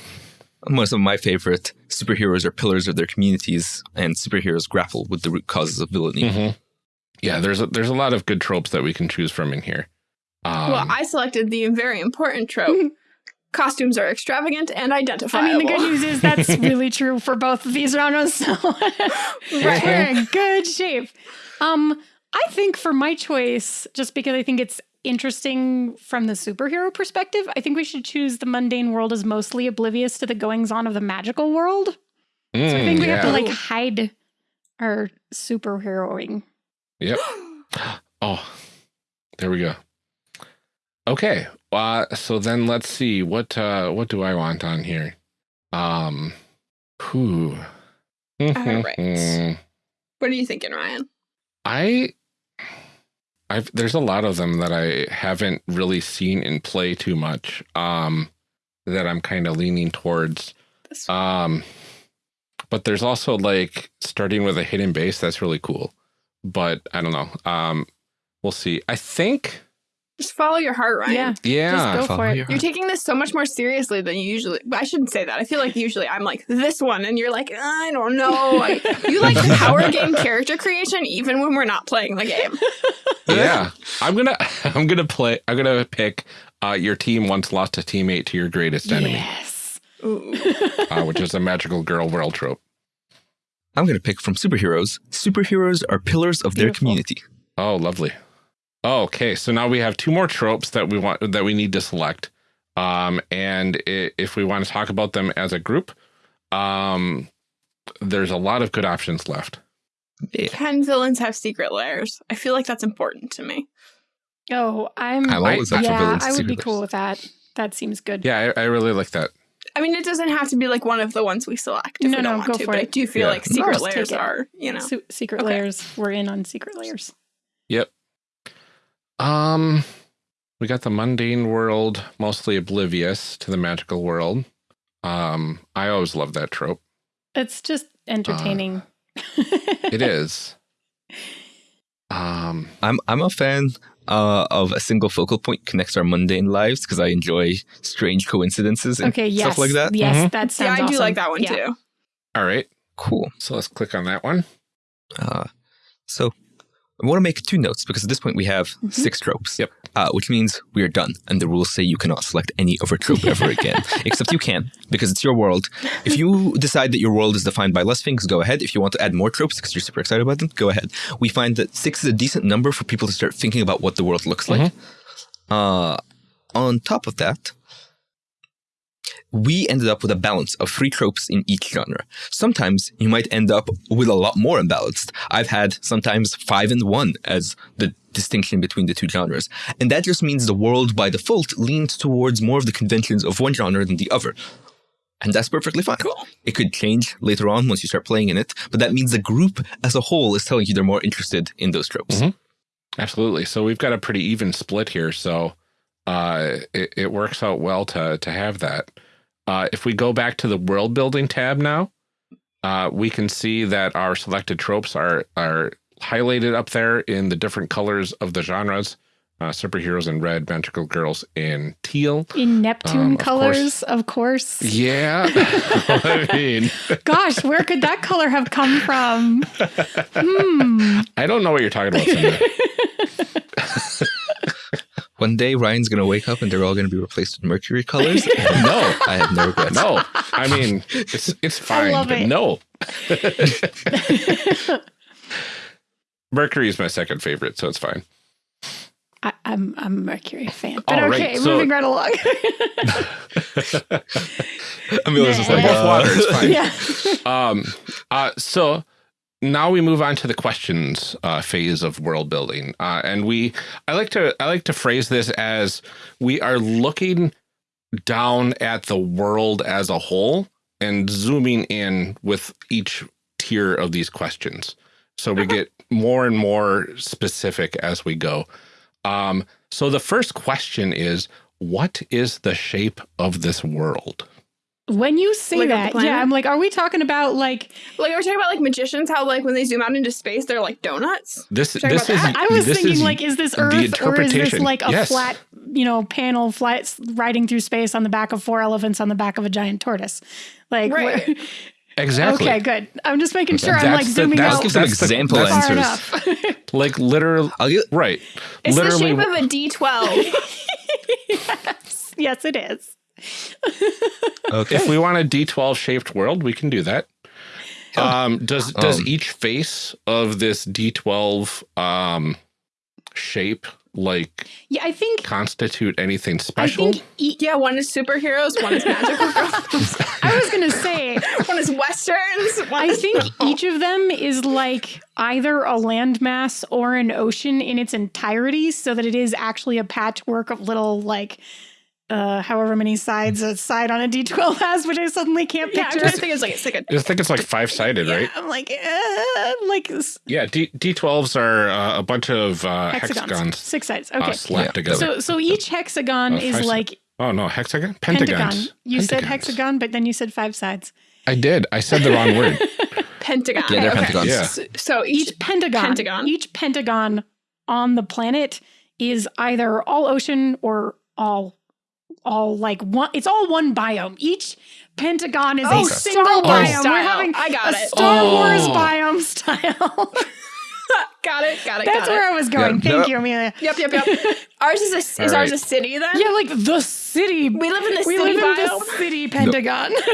One of my favorite superheroes are pillars of their communities, and superheroes grapple with the root causes of villainy. Mhm. Yeah, there's a, there's a lot of good tropes that we can choose from in here. Um, well, I selected the very important trope. Costumes are extravagant and identifiable. I mean, the good news is that's really true for both of these genres. So Right. we're in good shape. Um, I think for my choice, just because I think it's interesting from the superhero perspective, I think we should choose the mundane world as mostly oblivious to the goings on of the magical world. So I mm, think we have to like hide our superheroing. Yep. Oh, there we go. Okay. Uh, so then let's see what uh, what do I want on here? Um, who? right. What are you thinking, Ryan? I, I've there's a lot of them that I haven't really seen in play too much. Um, that I'm kind of leaning towards. Um, but there's also like starting with a hidden base that's really cool. But I don't know. Um, we'll see. I think. Just follow your heart, Ryan. Yeah. Yeah. Just go Follow for it. your You're taking this so much more seriously than you usually. I shouldn't say that. I feel like usually I'm like this one, and you're like I don't know. I, you like the power game character creation even when we're not playing the game. yeah i'm gonna i'm gonna play i'm gonna pick uh your team once lost a teammate to your greatest enemy Yes. Ooh. uh, which is a magical girl world trope I'm going to pick from superheroes. Superheroes are pillars of their community. oh lovely oh, okay so now we have two more tropes that we want that we need to select um and i- if we want to talk about them as a group um there's a lot of good options left Can villains have secret lairs? I feel like that's important to me. Oh, I'm. I'm always up yeah, I would be superheroes. cool with that. That seems good. yeah i, I really like that I mean, it doesn't have to be like one of the ones we select if No, we don't no, want go to, for but I do feel Yeah. like secret Just take lairs it. are, you know. Se- secret Okay. layers. We're in on secret layers. Yep. Um, we got the mundane world, mostly oblivious to the magical world. Um, I always love that trope. It's just entertaining. It is. Um, I'm I'm a fan uh, of a single focal point connects our mundane lives because I enjoy strange coincidences and okay. Yes. stuff like that. Yes, Mhm. that Yeah, sounds. I do like that one Yeah. too. all right. Cool. So let's click on that one. Uh, so I want to make two notes because at this point we have Mhm. six tropes. Yep. Uh, which means we are done. And the rules say you cannot select any other trope ever again. Except you can, because it's your world. If you decide that your world is defined by less things, go ahead. If you want to add more tropes because you're super excited about them, go ahead. We find that six is a decent number for people to start thinking about what the world looks like. Uh, on top of that, we ended up with a balance of three tropes in each genre. Sometimes you might end up with a lot more imbalanced. I've had sometimes five and one as the distinction between the two genres. And that just means the world by default leans towards more of the conventions of one genre than the other. And that's perfectly fine. It could change later on once you start playing in it, but that means the group as a whole is telling you they're more interested in those tropes. Mhm. Absolutely. So we've got a pretty even split here. So uh, it, it works out well to, to have that. Uh, if we go back to the world building tab now, uh, we can see that our selected tropes are, are highlighted up there in the different colors of the genres. Uh, superheroes in red, magical girls in teal. In Neptune Um, of colors, of course. Yeah. I mean, Gosh, where could that color have come from? Hmm. I don't know what you're talking about. Cindy. One day Ryan's going to wake up and they're all going to be replaced with mercury colors. no, I have no regrets. no. I mean, it's it's fine, I love but it. no. Mercury is my second favorite, so it's fine. I, I'm I'm a Mercury fan, but All right, okay, so- moving right along. Amelia's just like, Nah. Both uh, water, it's fine. yeah. Um, uh, so now we move on to the questions uh, phase of world building, uh, and we I like to I like to phrase this as we are looking down at the world as a whole and zooming in with each tier of these questions, so we get more and more specific as we go. Um, so the first question is, what is the shape of this world? When you say Like that, yeah, I'm like, are we talking about like? Like are we're talking about like magicians, how like when they zoom out into space, they're like donuts. This this is that? I was this thinking is like, is this Earth or is this like a Yes. flat, you know, panel flat riding through space on the back of four elephants on the back of a giant tortoise? Like, Right. exactly okay, good. I'm just making sure I'm like the- zooming that's out give some That's example that's- far answers. enough. like literally right. It's literally the shape of a D12. yes, yes, it is. Okay. if we want a D12 shaped world, we can do that. Um, does does Um, each face of this D12 um, shape like Yeah, I think. constitute anything I special? think. E- yeah, one is superheroes, one is magical girls, I was gonna say. one is westerns. One I is think each of them is like either a landmass or an ocean in its entirety, so that it is actually a patchwork of little like uh however many sides a side on a D12 has, which I suddenly can't yeah, I'm picture. trying to think it's like it's like a I think it's like five sided, right? I'm like, uh, like Yeah, D D12s are uh, a bunch of uh, hexagons. hexagons Six sides. uh, Okay. slapped Yeah. together. so so each hexagon Uh, is five si- like oh no, hexagon, pentagon. pentagons. You said hexagon, but then you said five sides. I did. I said the wrong word. pentagon. Yeah, they're Okay. pentagons. Yeah. So, so each, each pentagon, pentagon. each pentagon on the planet is either all ocean or all all like one it's all one biome each pentagon is Oh, a Star single Wars biome we're having I got a it. star Oh. wars biome style got it, got it, that's got where it. i was going Yeah. thank Yep. you amelia Yep, yep, yep. Ours is a is All ours a city then? yeah like the city We live in the we city We live in biome, the city pentagon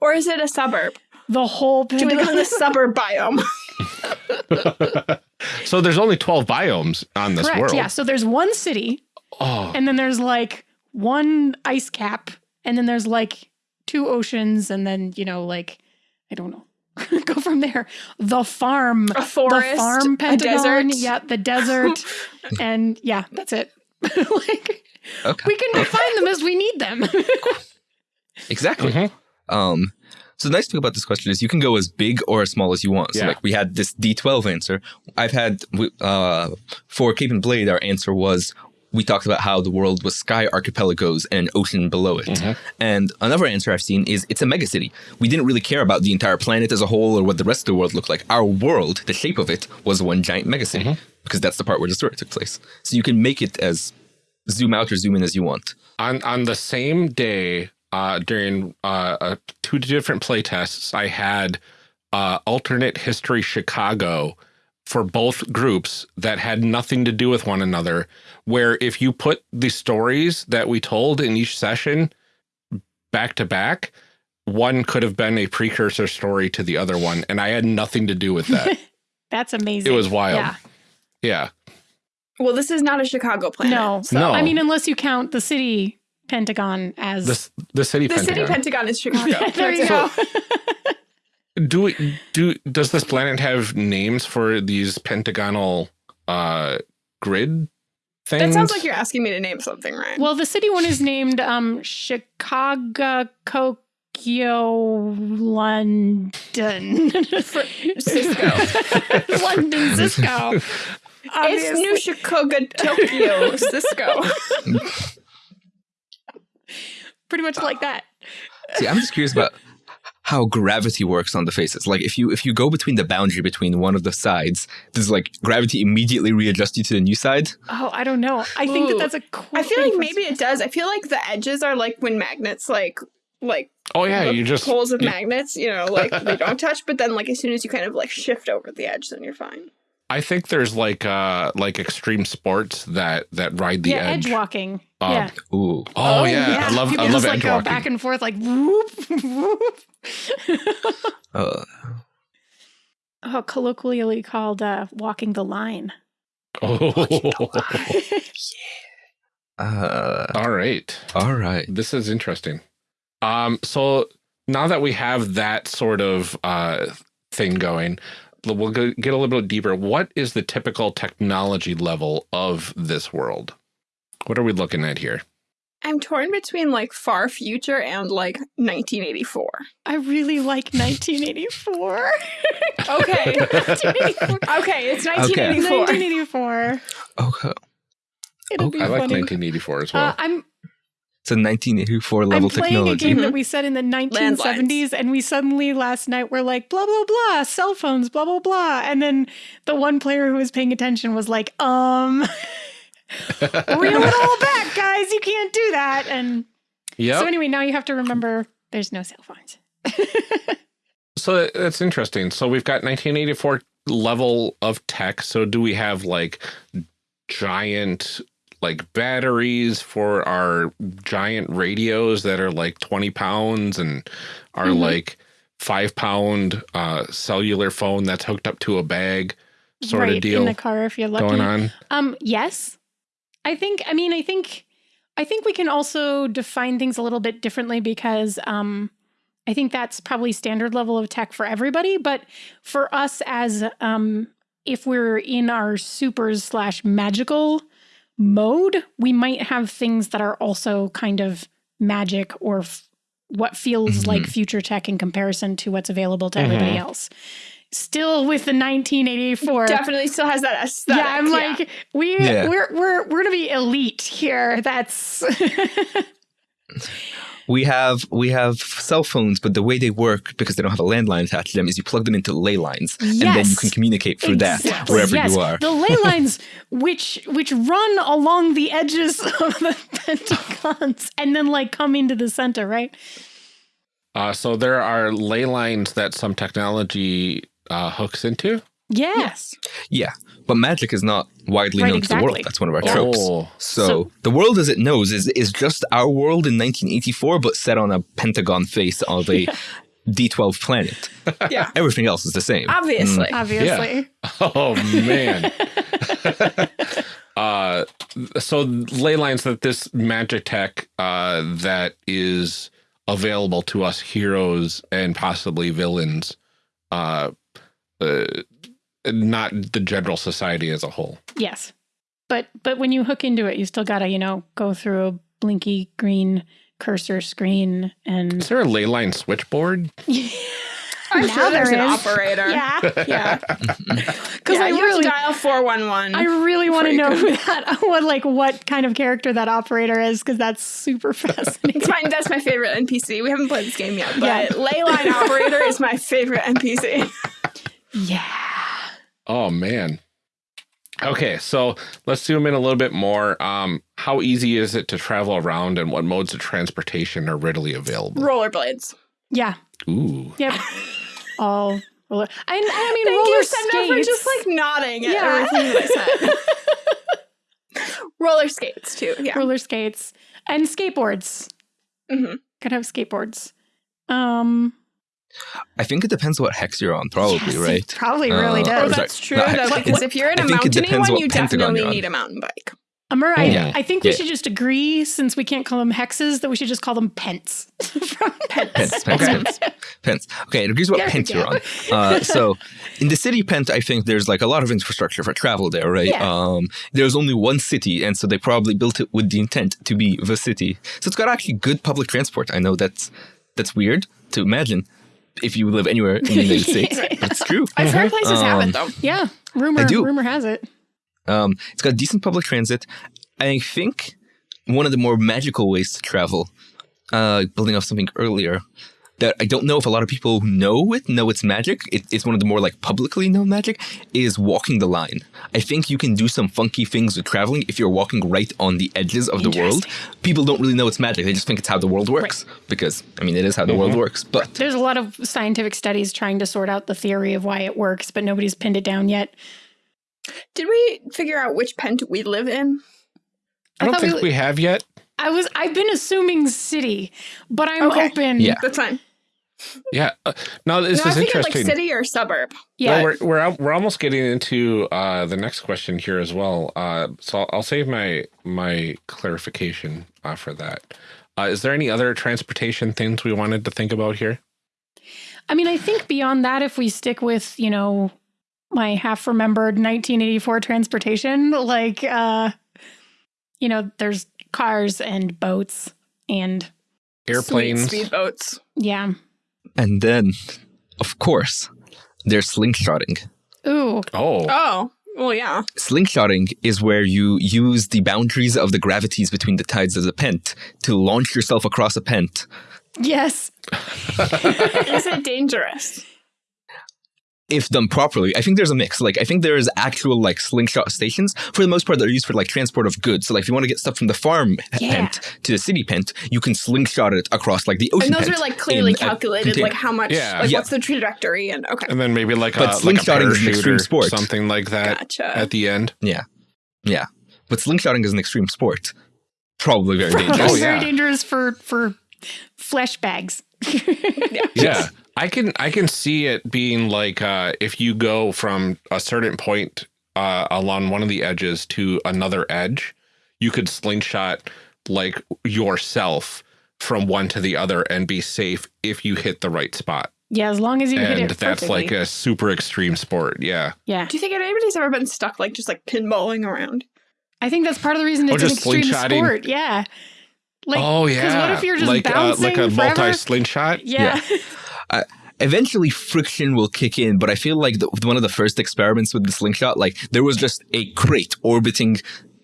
or is it a suburb? the whole Do we live pentagon the suburb biome? so there's only 12 biomes on this correct world. yeah so there's one city Oh, and then there's like one ice cap and then there's like two oceans and then you know like i don't know go from there the farm A forest, the farm a pentagon desert. yeah the desert and yeah that's it like Okay. we can define them as we need them Exactly. Mhm. Um, so the nice thing about this question is you can go as big or as small as you want. So Yeah. like we had this D12 answer. I've had uh, for Cape and Blade, our answer was we talked about how the world was sky archipelagos and an ocean below it. And another answer I've seen is it's a megacity. We didn't really care about the entire planet as a whole or what the rest of the world looked like. Our world, the shape of it, was one giant megacity because that's the part where the story took place. So you can make it as zoom out or zoom in as you want. on on the same day uh, during uh, uh, two different play tests, I had uh, alternate history Chicago for both groups that had nothing to do with one another. Where if you put the stories that we told in each session back to back, one could have been a precursor story to the other one, and I had nothing to do with that. That's amazing. it was wild. Yeah. Yeah. Well, this is not a Chicago planet. No. so- No. I mean, unless you count the city Pentagon as. The, the city The Pentagon. city Pentagon is Chicago. there you go. it. do we do does this planet have names for these pentagonal uh grid things? That sounds like you're asking me to name something, right? well, the city one is named um, Chicago, Tokyo, London. Cisco. London, Cisco. it's Obviously. New Chicago, Tokyo, Cisco. Pretty much like that. See, I'm just curious about how gravity works on the faces. Like if you if you go between the boundary between one of the sides, does like gravity immediately readjust you to the new side? Oh, I don't know. I think that that's a cool I feel thing like maybe it does. I feel like the edges are like when magnets like like oh yeah, you just poles of you- magnets, you know, like they don't touch, but then like as soon as you kind of like shift over the edge, then you're fine. I think there's like uh like extreme sports that that ride the yeah, edge. edge walking. Um, yeah. Ooh. Oh, Oh, yeah. yeah. I love People I love just like edge go walking. back and forth like whoop, whoop. Uh, oh, colloquially called uh, walking the line. oh. uh, All right. all right. This is interesting. Um, so now that we have that sort of uh, thing going, we'll go, get a little bit deeper. What is the typical technology level of this world? What are we looking at here? I'm torn between like far future and like 1984. I really like 1984. Okay. 1984. Okay, it's 1984. 1984. Okay. It'll Okay. be I like funny. 1984 as well. Uh, I'm It's a 1984 level I'm playing technology. a game that we said in the 1970s, Landlines. and we suddenly last night were like, blah, blah, blah, cell phones, blah, blah, blah. And then the one player who was paying attention was like, um, reel it all back, guys. You can't do that. And yep. so, anyway, now you have to remember there's no cell phones. So that's interesting. So we've got 1984 level of tech. So do we have like giant like batteries for our giant radios that are like 20 pounds and are Mhm. like five pound uh, cellular phone that's hooked up to a bag sort right of deal in the car if you're lucky. going on? Um, yes. I think I mean I think I think we can also define things a little bit differently because um I think that's probably standard level of tech for everybody, but for us as um if we're in our supers slash magical mode, we might have things that are also kind of magic or f- what feels Mhm. like future tech in comparison to what's available to everybody Mhm. else. Still with the 1984 Definitely still has that aesthetic. yeah, I'm like we Yeah. we're we're we're gonna be elite here. That's We have we have cell phones, but the way they work because they don't have a landline attached to them is you plug them into ley lines, and then you can communicate through that wherever yes. you are. The ley lines which which run along the edges of the pentagons and then like come into the center, right? Uh, so there are ley lines that some technology uh, hooks into. Yeah. yes. Yeah, but magic is not widely Right, known to the world. That's one of our Yeah. tropes. Oh, So, So- the world as it knows is is just our world in 1984, but set on a pentagon face of a D12 planet. Yeah. Everything else is the same. Obviously. Mm. Obviously. Oh man. uh so ley lines that this magic tech uh that is available to us heroes and possibly villains uh, uh not the general society as a whole. Yes. But but when you hook into it, you still gotta, you know, go through a blinky green cursor screen and Is there a ley line switchboard? I'm Now sure there's there an operator. Yeah. Yeah. Because yeah, I you really dial 411. I really want to know who that what like what kind of character that operator is because that's super fascinating. It's my, that's my favorite NPC. We haven't played this game yet, but Yeah. Leyline Operator is my favorite NPC. yeah. Oh man. Okay, so let's zoom in a little bit more. Um, how easy is it to travel around and what modes of transportation are readily available? Rollerblades. Yeah. Ooh. Yep. all Roller. I, I mean, Thank roller you, Senna, for skates. just like nodding at Yeah. everything that I said. Roller skates too. Yeah. roller skates and skateboards. Mm -hmm. Could have skateboards. Um, I think it depends what hex you're on, probably, yes, right? Probably really Uh, Oh, does. sorry. that's true. No, though, I- because if you're in I a think mountainy one, you definitely need a mountain bike. Amber, I, Yeah. I think we Yeah. should just agree, since we can't call them hexes, that we should just call them pents. From Pence, pence, Okay. pence, pence. Okay, it agrees what There we pent you're on. Uh, so, in the city pent, I think there's like a lot of infrastructure for travel there, right? Yeah. Um, there's only one city, and so they probably built it with the intent to be the city. So it's got actually good public transport. I know that's that's weird to imagine if you live anywhere in the United States. That's true. I've heard places have Um, it though. yeah, rumor, I do. rumor has it. Um, it's got decent public transit. I think one of the more magical ways to travel, uh, building off something earlier, that I don't know if a lot of people know it, know it's magic. It, it's one of the more like publicly known magic is walking the line. I think you can do some funky things with traveling if you're walking right on the edges of the world. People don't really know it's magic. They just think it's how the world works because I mean it is how the world mm-hmm. works. But There's a lot of scientific studies trying to sort out the theory of why it works, but nobody's pinned it down yet. Did we figure out which pent we live in? I don't thought we think we have yet. I was I've been assuming city, but I'm Okay. open. Yeah. That's fine. Yeah. Uh, no, this no, I is figured like city or suburb. Yeah. Well, we're we're we're almost getting into uh, the next question here as well. Uh, so I'll, I'll save my my clarification uh, for that. Uh, is there any other transportation things we wanted to think about here? I mean, I think beyond that, if we stick with, you know, my half remembered 1984 transportation, like, uh, you know, there's cars and boats and Airplanes. Speedboats. yeah. And then, of course, there's slingshotting. Ooh, Oh, Oh, well, yeah. Slingshotting is where you use the boundaries of the gravities between the tides of the pent to launch yourself across a pent. yes. Is it dangerous? If done properly, I think there's a mix. Like I think there's actual like slingshot stations for the most part that are used for like transport of goods. So like if you want to get stuff from the farm Yeah. pent to the city pent, you can slingshot it across like the ocean. And those pent are like clearly calculated, like how much, Yeah. like Yeah. what's the trajectory, and okay, and then maybe like But a like a slingshotting is an extreme sport. something like that gotcha. at the end. Yeah, yeah. But slingshotting is an extreme sport. Probably very Probably dangerous. Oh, very yeah. dangerous for for flesh bags. Yeah. I can I can see it being like uh, if you go from a certain point uh, along one of the edges to another edge, you could slingshot like yourself from one to the other and be safe if you hit the right spot. yeah, as long as you hit and it that's like a super extreme sport. Yeah. yeah. Do you think anybody's ever been stuck, like just like pinballing around? I think that's part of the reason Or it's an extreme sport. Yeah. Like, oh 'cause yeah. Because what if you're just like uh, like a forever? multi slingshot? Yeah. eventually friction will kick in but i feel like the, one of the first experiments with the slingshot like there was just a crate orbiting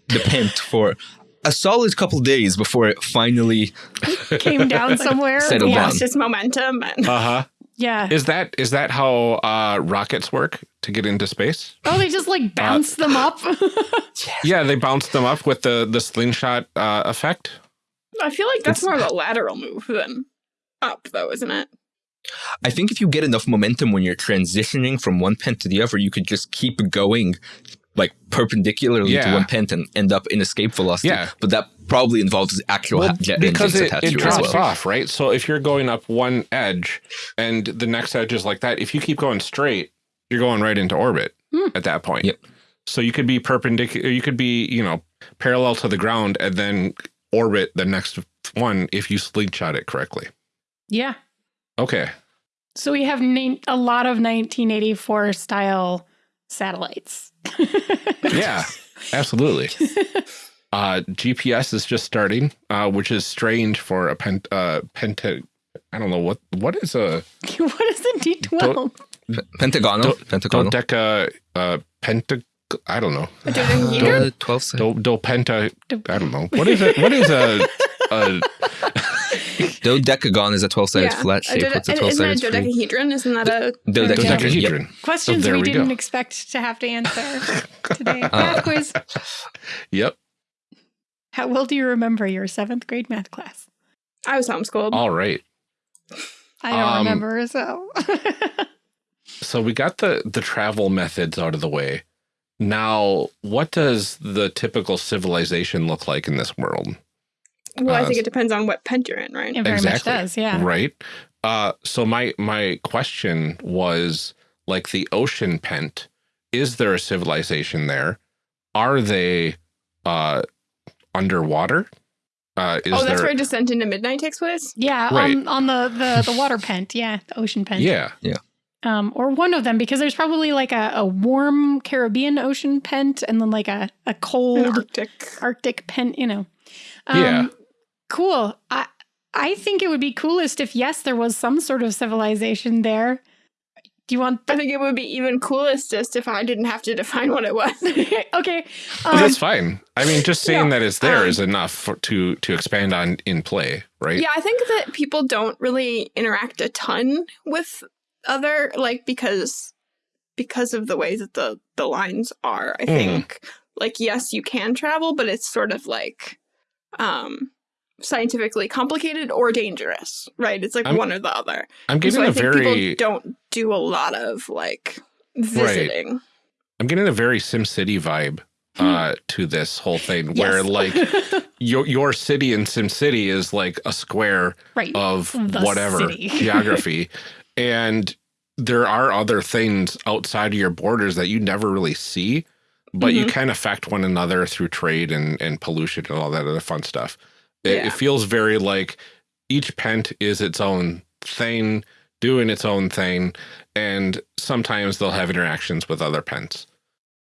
the pent for a solid couple days before it finally Came down somewhere. Settled yeah. down. Lost its momentum, and Uh huh. Yeah. Is that is that how uh, rockets work to get into space? Oh, they just like bounce them up. Yeah, they bounce them up with the the slingshot uh, effect. I feel like that's It's- more of a lateral move than up, though, isn't it? I think if you get enough momentum when you're transitioning from one pent to the other you could just keep going like perpendicularly to one pent and end up in escape velocity Yeah. but that probably involves actual Well, jet because engines it, attached it to it as drops well off, right? So if you're going up one edge and the next edge is like that, if you keep going straight, you're going right into orbit Hmm. at that point. Yep. So you could be perpendicular, you could be, you know, parallel to the ground and then orbit the next one if you slingshot it correctly. yeah. Okay. So we have na- a lot of 1984 style satellites. Yeah, absolutely. Uh, GPS is just starting, uh, which is strange for a pent, uh, penta. I don't know what what is a what is a D12? P- pentagonal Do- pentagonal dodeca uh, penta. I don't know. Dodecahedron? 12 se- Do, do penta. I don't know. What is it? What is a, a dodecagon is a 12 sided Yeah. flat A shape dode- with a 12 sided isn't it sided a dodecahedron? Isn't that a Dodecahedron. Yep. Questions there we, we didn't expect to have to answer today. Uh, math quiz. Yep. How well do you remember your seventh grade math class? I was homeschooled. All right. I don't Um, remember, so. So so we got the the travel methods out of the way. Now, what does the typical civilization look like in this world? Well, I Uh, think it depends on what pent you're in, right? It very Exactly. much does, yeah. Right. Uh, so my my question was like the ocean pent. Is there a civilization there? Are they uh, underwater? Uh, is oh, that's there? where Descent into Midnight takes place? Yeah, Right. on, on the, the, the water pent, yeah, the ocean pent. yeah. yeah. Um, or one of them, because there's probably like a, a warm Caribbean ocean pent and then like a, a An cold Arctic. Arctic pent, you know. Um, Yeah. Cool. I I think it would be coolest if yes, there was some sort of civilization there. Do you want? I think it would be even coolest just if I didn't have to define what it was. okay. Um, that's fine. I mean, just saying Yeah, that it's there um, is enough for, to to expand on in play, right? Yeah, I think that people don't really interact a ton with other like because because of the way that the the lines are. I Mhm. think like yes, you can travel, but it's sort of like um scientifically complicated or dangerous, right? It's like I'm- one or the other. I'm getting so a very people don't do a lot of like visiting. I'm getting a very SimCity vibe uh, to this whole thing, where Yes. like your your city in SimCity is like a square right. of The whatever city. geography, and there are other things outside of your borders that you never really see, but you Mhm. can affect one another through trade and and pollution and all that other fun stuff. It, Yeah. it feels very like each pent is its own thing, doing its own thing, and sometimes they'll have interactions with other pents,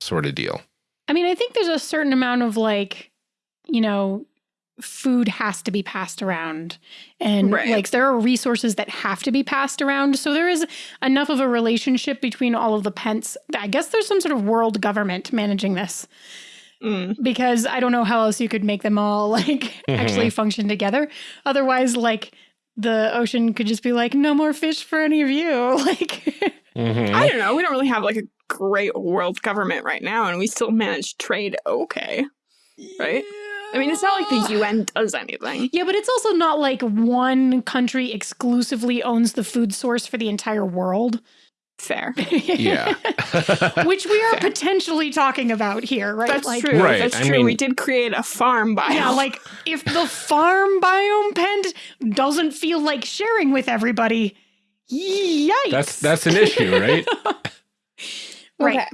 sort of deal. I mean, I think there's a certain amount of like, you know, food has to be passed around. And Right. like there are resources that have to be passed around. So there is enough of a relationship between all of the pents. I guess there's some sort of world government managing this Mm. because I don't know how else you could make them all like actually function together. Otherwise, like the ocean could just be like, no more fish for any of you. Like, Mhm. I don't know. We don't really have like a great world government right now, and we still manage trade okay. Right? I mean, it's not like the UN does anything. Yeah, but it's also not like one country exclusively owns the food source for the entire world. Fair. yeah. Which we are Fair. potentially talking about here, right? That's like, true. Right, That's I true. mean- we did create a farm biome. Yeah, like if the farm biome pent doesn't feel like sharing with everybody, yikes. that's that's an issue, right? right. Okay.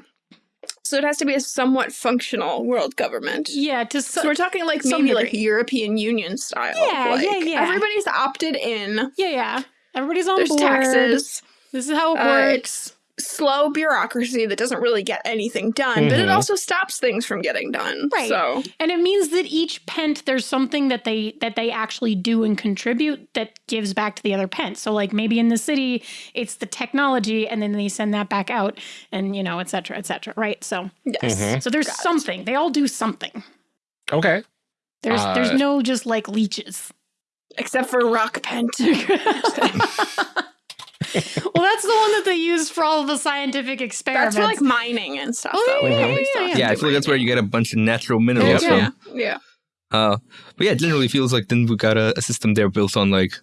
So it has to be a somewhat functional world government. Yeah, to So so, we're talking like some maybe like. European Union style. Yeah, like, yeah, yeah. Everybody's opted in. yeah, yeah. Everybody's on There's board. taxes. This is how it Uh, works. Slow bureaucracy that doesn't really get anything done, but it Mhm. also stops things from getting done. Right. So And it means that each pent there's something that they that they actually do and contribute that gives back to the other pent. So like maybe in the city it's the technology and then they send that back out and you know, et cetera, et cetera. Right. So yes. Mhm. so there's Got it. something. They all do something. Okay. There's Uh, there's no just like leeches. Except for rock pent. well, that's the one that they use for all of the scientific experiments. That's for like mining and stuff. Oh, though. yeah, We yeah, yeah, have Yeah, I feel like that's where you get a bunch of natural minerals Yeah, from. yeah. Uh, but yeah, it generally feels like then we got a, a system there built on like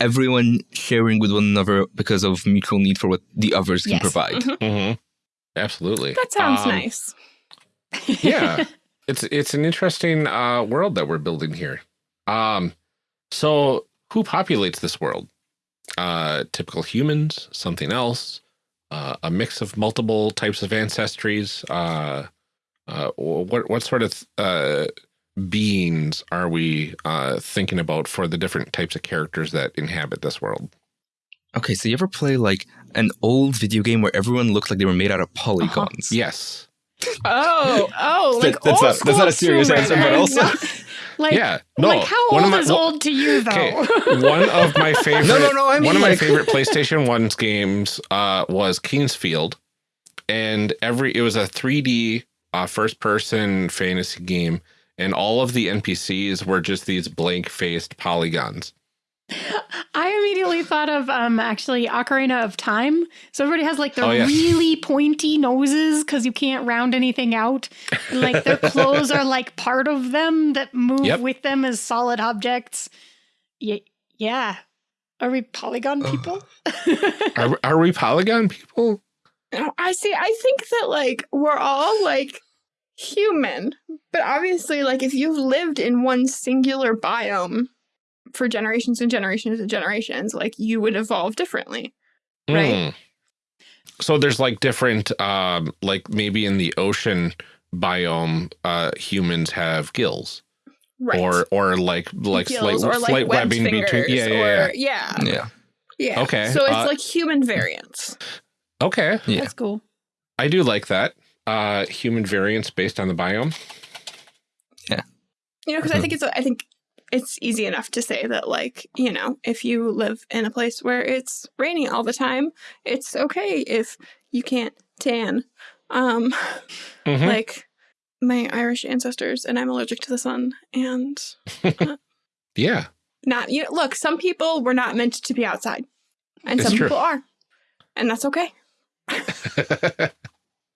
everyone sharing with one another because of mutual need for what the others can Yes. provide. Mhm. hmm Absolutely. That sounds Um, nice. yeah it's it's an interesting uh world that we're building here um so who populates this world uh typical humans something else uh, a mix of multiple types of ancestries uh uh what what sort of uh beings are we uh thinking about for the different types of characters that inhabit this world Okay, so you ever play like an old video game where everyone looked like they were made out of polygons? yes Oh, oh, That- like that's old not- that's not a serious answer, but also- No. Like, yeah no like how one old my- is old to you though? Okay, one of my favorite. No, no, no, I one of my favorite PlayStation One's games uh, was King's Field, and every it was a 3D uh, first person fantasy game, and all of the NPCs were just these blank faced polygons. I immediately thought of um actually Ocarina of Time. So everybody has like their Oh, yes. really pointy noses because you can't round anything out. And like their clothes are like part of them that move Yep. with them as solid objects. Yeah, yeah. Are we polygon people? Are, are we polygon people? I see. I think that like we're all like human, but obviously, like if you've lived in one singular biome for generations and generations and generations, like you would evolve differently. Right. Mm. So there's like different, um, like maybe in the ocean biome, uh, humans have gills, Right. or or like like Gills slight, or like slight webbed webbing between. Yeah, yeah, or, yeah. Yeah. Yeah. Okay, So it's uh, like human variants. Okay, Yeah. That's cool. I do like that. Uh, human variants based on the biome. Yeah you know, because I think it's I think it's easy enough to say that like you know if you live in a place where it's raining all the time, it's okay if you can't tan. Um, Mhm. like my Irish ancestors, and I'm allergic to the sun, and yeah, not you know, look. Some people were not meant to be outside, and It's some true. people are, and that's okay.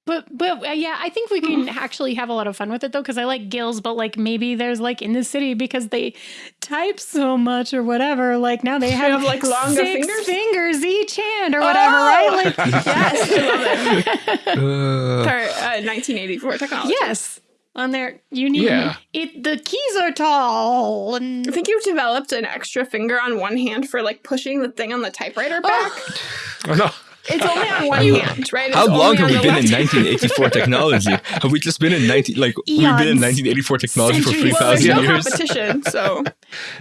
But but uh, yeah, I think we can actually have a lot of fun with it though, because I like gills, but like maybe there's like in the city because they type so much or whatever. Like now they have, have, like, longer six fingers? fingers each hand or whatever, Oh! right? Like Yes, I love it. Uh, uh, 1984 technology. yes, on there you need Yeah. it. The keys are tall I think you've developed an extra finger on one hand for like pushing the thing on the typewriter back. oh, no. It's only on one hand, right? It's How long have we been in 1984 technology? Have we just been in 19 like we've been in 1984 technology for Centuries. Well, 3,000 no years? competition, so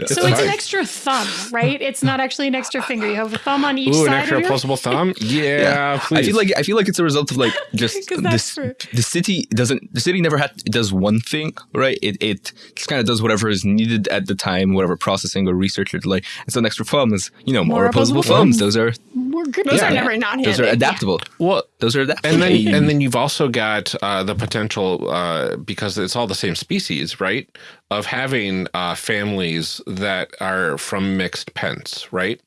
so it's an extra thumb, right? It's not actually an extra finger. You have a thumb on each Ooh, an side extra of your opposable thumb. Yeah, I please. feel like I feel like it's a result of like just 'Cause that's this. The city doesn't. The city never had. It does one thing, right? It it just kind of does whatever is needed at the time, whatever processing or research it like. And so an extra thumb is you know more, More opposable opposable thumbs. thumbs. Those are We're good. those with are that. never not those are handed. adaptable. well, Those are adaptable. and then and then you've also got uh, the potential uh, because it's all the same species, right? Of having uh, families that are from mixed pens, right?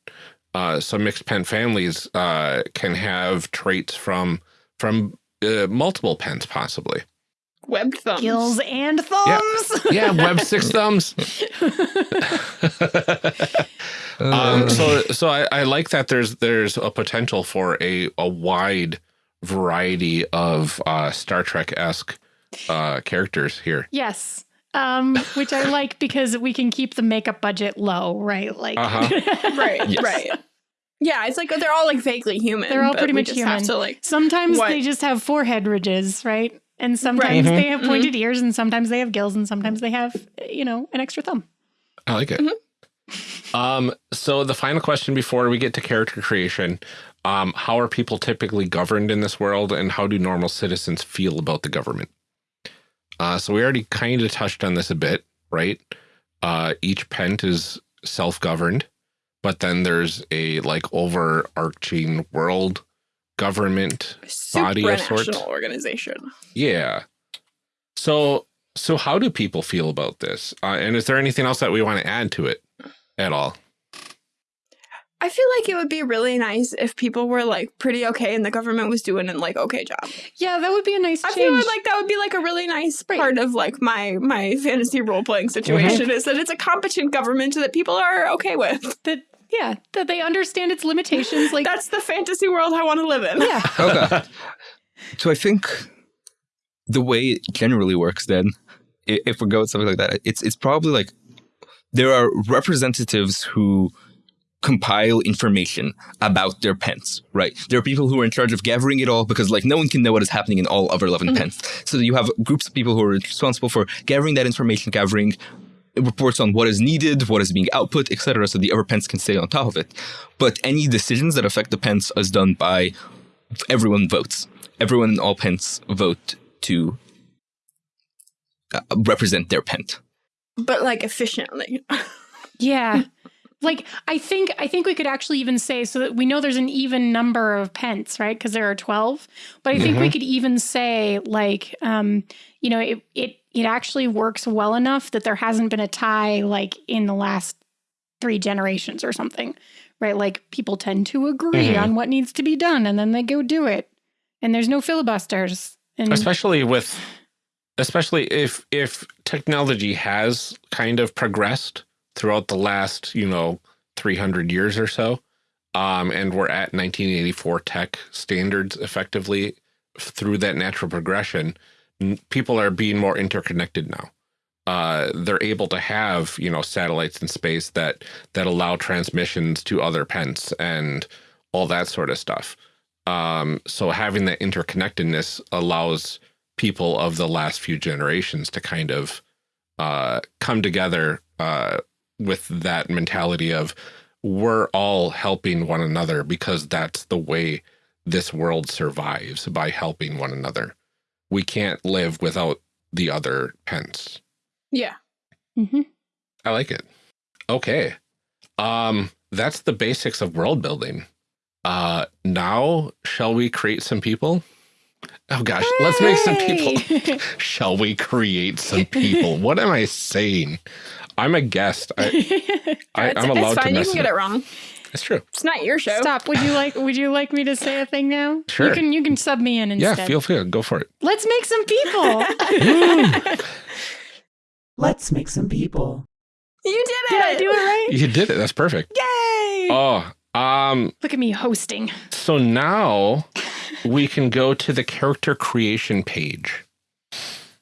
Uh, so mixed pen families uh, can have traits from from uh, multiple pens, possibly. Web thumbs. Gills and thumbs. Yeah, web six thumbs. um, so so I, I like that there's there's a potential for a a wide variety of uh, Star Trek esque uh, characters here. Yes. Um, which I like because we can keep the makeup budget low, right? Like Uh-huh. Right, Yes. right. Yeah, it's like they're all like vaguely human. They're all pretty much human. to like sometimes What? they just have forehead ridges, right? And sometimes Right. they have pointed ears, and sometimes they have gills, and sometimes they have, you know, an extra thumb. I like it. Um, so the final question before we get to character creation, um, how are people typically governed in this world and how do normal citizens feel about the government? Uh, so we already kind of touched on this a bit, right? Uh, each pent is self-governed, but then there's a like overarching world government body of sorts. organization. Yeah. So so how do people feel about this? Uh, and is there anything else that we want to add to it at all? I feel like it would be really nice if people were like pretty okay and the government was doing an like okay job. Yeah, that would be a nice I change. feel like that would be like a really nice Right. part of like my my fantasy role playing situation mm-hmm. is that it's a competent government that people are okay with. that, yeah, that they understand its limitations. Like, That's the fantasy world I want to live in. yeah, okay. So I think the way it generally works then, if we go with something like that, it's it's probably like there are representatives who compile information about their pens, right? There are people who are in charge of gathering it all because like no one can know what is happening in all other 11 pens. So you have groups of people who are responsible for gathering that information, gathering reports on what is needed, what is being output, etc. So the other pens can stay on top of it. But any decisions that affect the pens is done by everyone votes. Everyone in all pens vote to uh, represent their pen. But like efficiently. yeah. Like I think I think we could actually even say so that we know there's an even number of pents, right? Because there are twelve. But I think we could even say like, um, you know, it it it actually works well enough that there hasn't been a tie like in the last three generations or something, right? Like people tend to agree Mhm. on what needs to be done, and then they go do it, and there's no filibusters. And especially with especially if if technology has kind of progressed throughout the last you know 300 years or so. Um, and we're at 1984 tech standards effectively through that natural progression. People are being more interconnected now. Uh, they're able to have, you know, satellites in space that that allow transmissions to other pents and all that sort of stuff. Um, so having that interconnectedness allows people of the last few generations to kind of uh, come together uh, with that mentality of we're all helping one another because that's the way this world survives by helping one another. We can't live without the other pents. Yeah. Mm -hmm. I like it. Okay. Um, that's the basics of world building. Uh, now shall we create some people? Oh gosh, let's make some people. Shall we create some people? What am I saying? I'm a guest. I, I, I'm allowed it's to fine. You can get up. it wrong. It's true. It's not your show. Stop. Would you like would you like me to say a thing now? Sure. You can you can sub me in Yeah, instead. feel free. Go for it. Let's make some people. Let's make some people. You did it. Did I do it right? You did it. That's perfect. Yay! Oh, um, Look at me hosting. so now we can go to the character creation page.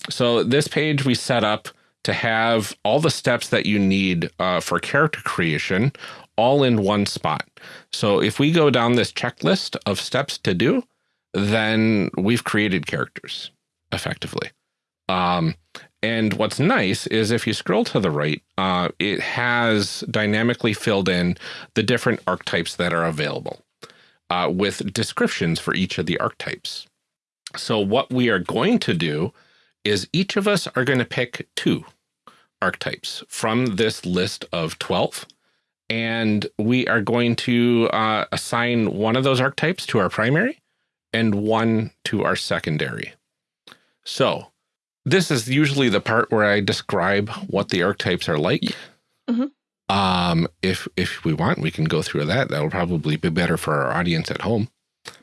So this page we set up to have all the steps that you need uh, for character creation all in one spot. So if we go down this checklist of steps to do, then we've created characters effectively. Um, and what's nice is if you scroll to the right, uh, it has dynamically filled in the different archetypes that are available uh, with descriptions for each of the archetypes. So what we are going to do is each of us are going to pick two archetypes from this list of 12. And we are going to uh, assign one of those archetypes to our primary and one to our secondary. So this is usually the part where I describe what the archetypes are like. Mhm. Um, if if we want, we can go through that. That'll probably be better for our audience at home.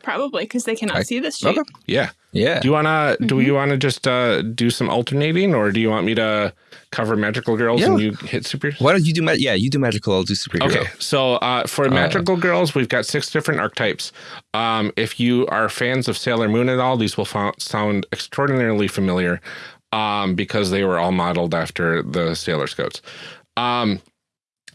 Probably because they cannot I- see this sheet. Okay. Yeah. Yeah. Do you wanna do Mhm. you wanna just uh do some alternating or do you want me to cover magical girls and you hit super? Why don't you do ma- yeah, you do magical, I'll do superhero. Okay, so uh, for Uh, magical girls, we've got six different archetypes. Um, if you are fans of Sailor Moon at all, these will fo- sound extraordinarily familiar um, because they were all modeled after the Sailor Scouts. Um,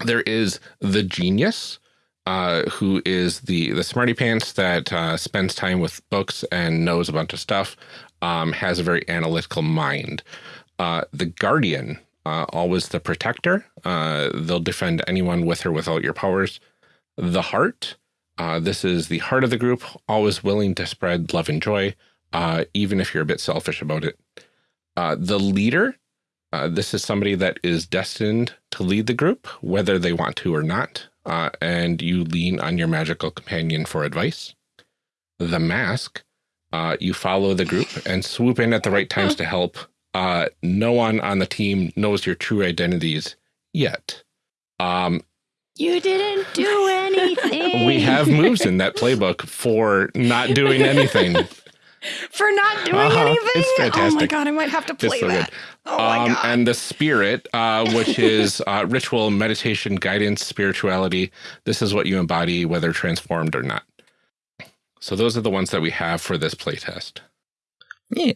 there is the genius, uh, who is the the smarty pants that uh, spends time with books and knows a bunch of stuff, um, has a very analytical mind. Uh, the guardian, uh, always the protector. Uh, they'll defend anyone with or without your powers. The heart, uh, this is the heart of the group, always willing to spread love and joy, even if you're a bit selfish about it. The leader, uh, this is somebody that is destined to lead the group, whether they want to or not, uh, and you lean on your magical companion for advice. The mask, uh, you follow the group and swoop in at the right times to help. Uh, no one on the team knows your true identities yet. Um, You didn't do anything. we have moves in that playbook for not doing anything. for not doing Uh-huh. anything. It's Oh my god, I might have to play so good. that. Oh my um, god. and the spirit, uh, which is uh, ritual, meditation, guidance, spirituality. This is what you embody, whether transformed or not. So those are the ones that we have for this playtest. Yeah.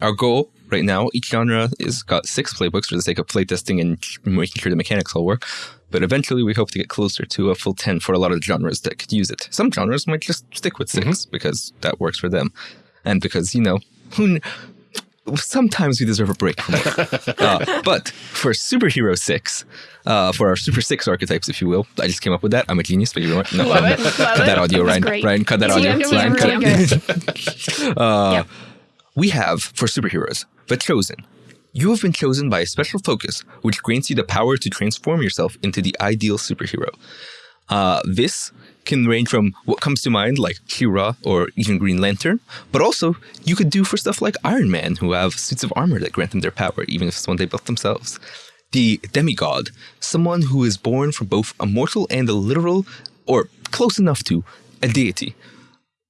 Our goal right now, each genre is got six playbooks for the sake of playtesting and making sure the mechanics all work. But eventually, we hope to get closer to a full 10 for a lot of the genres that could use it. Some genres might just stick with 6 because that works for them. And because, you know, who kn- sometimes we deserve a break from work. uh, but for Superhero 6, uh, for our Super 6 archetypes, if you will, I just came up with that. I'm a genius, but you know what? No, Love it. not. Love Cut it. that audio, Ryan. great. Ryan, cut that audio. Ryan, cut TM. uh, Yep. We have, for superheroes, The Chosen. You have been chosen by a special focus, which grants you the power to transform yourself into the ideal superhero. Uh, this can range from what comes to mind, like Kira or even Green Lantern, but also you could do for stuff like Iron Man, who have suits of armor that grant them their power, even if it's one they built themselves. The demigod, someone who is born from both a mortal and a literal, or close enough to, a deity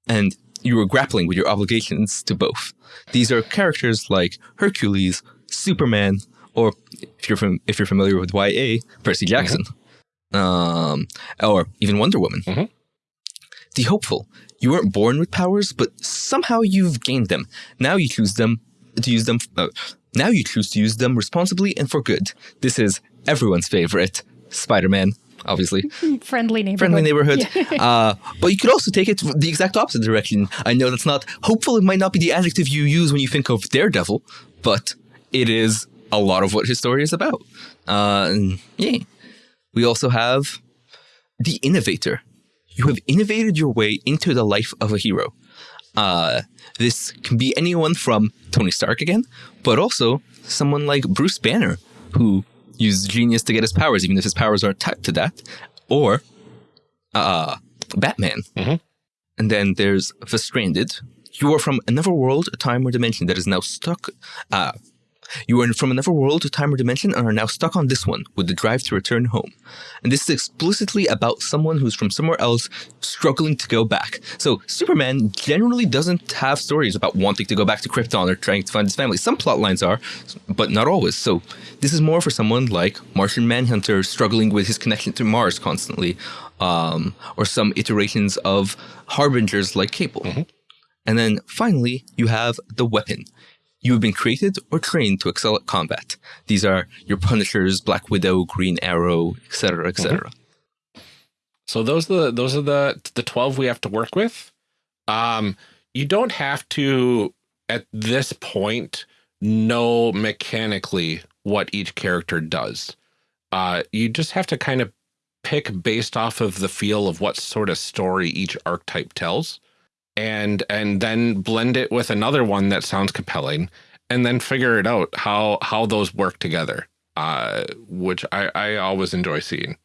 and you are grappling with your obligations to both. These are characters like Hercules, Superman, or if you're from if you're familiar with YA, Percy Jackson. um, or even Wonder Woman. Mhm. The hopeful. You weren't born with powers, but somehow you've gained them. Now you choose them to use them. Uh, now you choose to use them responsibly and for good. This is everyone's favorite Spider-Man, obviously Friendly neighborhood. friendly neighborhood. uh, but you could also take it the exact opposite direction. I know that's not hopeful. It might not be the adjective you use when you think of Daredevil, but it is a lot of what his story is about. Uh, yeah, we also have the innovator. You have innovated your way into the life of a hero. Uh, this can be anyone from Tony Stark again, but also someone like Bruce Banner, who used genius to get his powers, even if his powers aren't tied to that, or uh, Batman. Mhm. And then there's The Stranded. You are from another world, a time or dimension that is now stuck. Uh, you are from another world, a time or dimension, and are now stuck on this one with the drive to return home. And this is explicitly about someone who's from somewhere else struggling to go back. So Superman generally doesn't have stories about wanting to go back to Krypton or trying to find his family. Some plot lines are, but not always. So this is more for someone like Martian Manhunter struggling with his connection to Mars constantly, um, or some iterations of harbingers like Cable. And then finally, you have the weapon. You have been created or trained to excel at combat. These are your Punishers, Black Widow, Green Arrow, etc., etc. So those are the those are the the twelve we have to work with. Um, you don't have to at this point know mechanically what each character does. Uh, you just have to kind of pick based off of the feel of what sort of story each archetype tells, and and then blend it with another one that sounds compelling, and then figure it out how how those work together. Uh, which I I always enjoy seeing.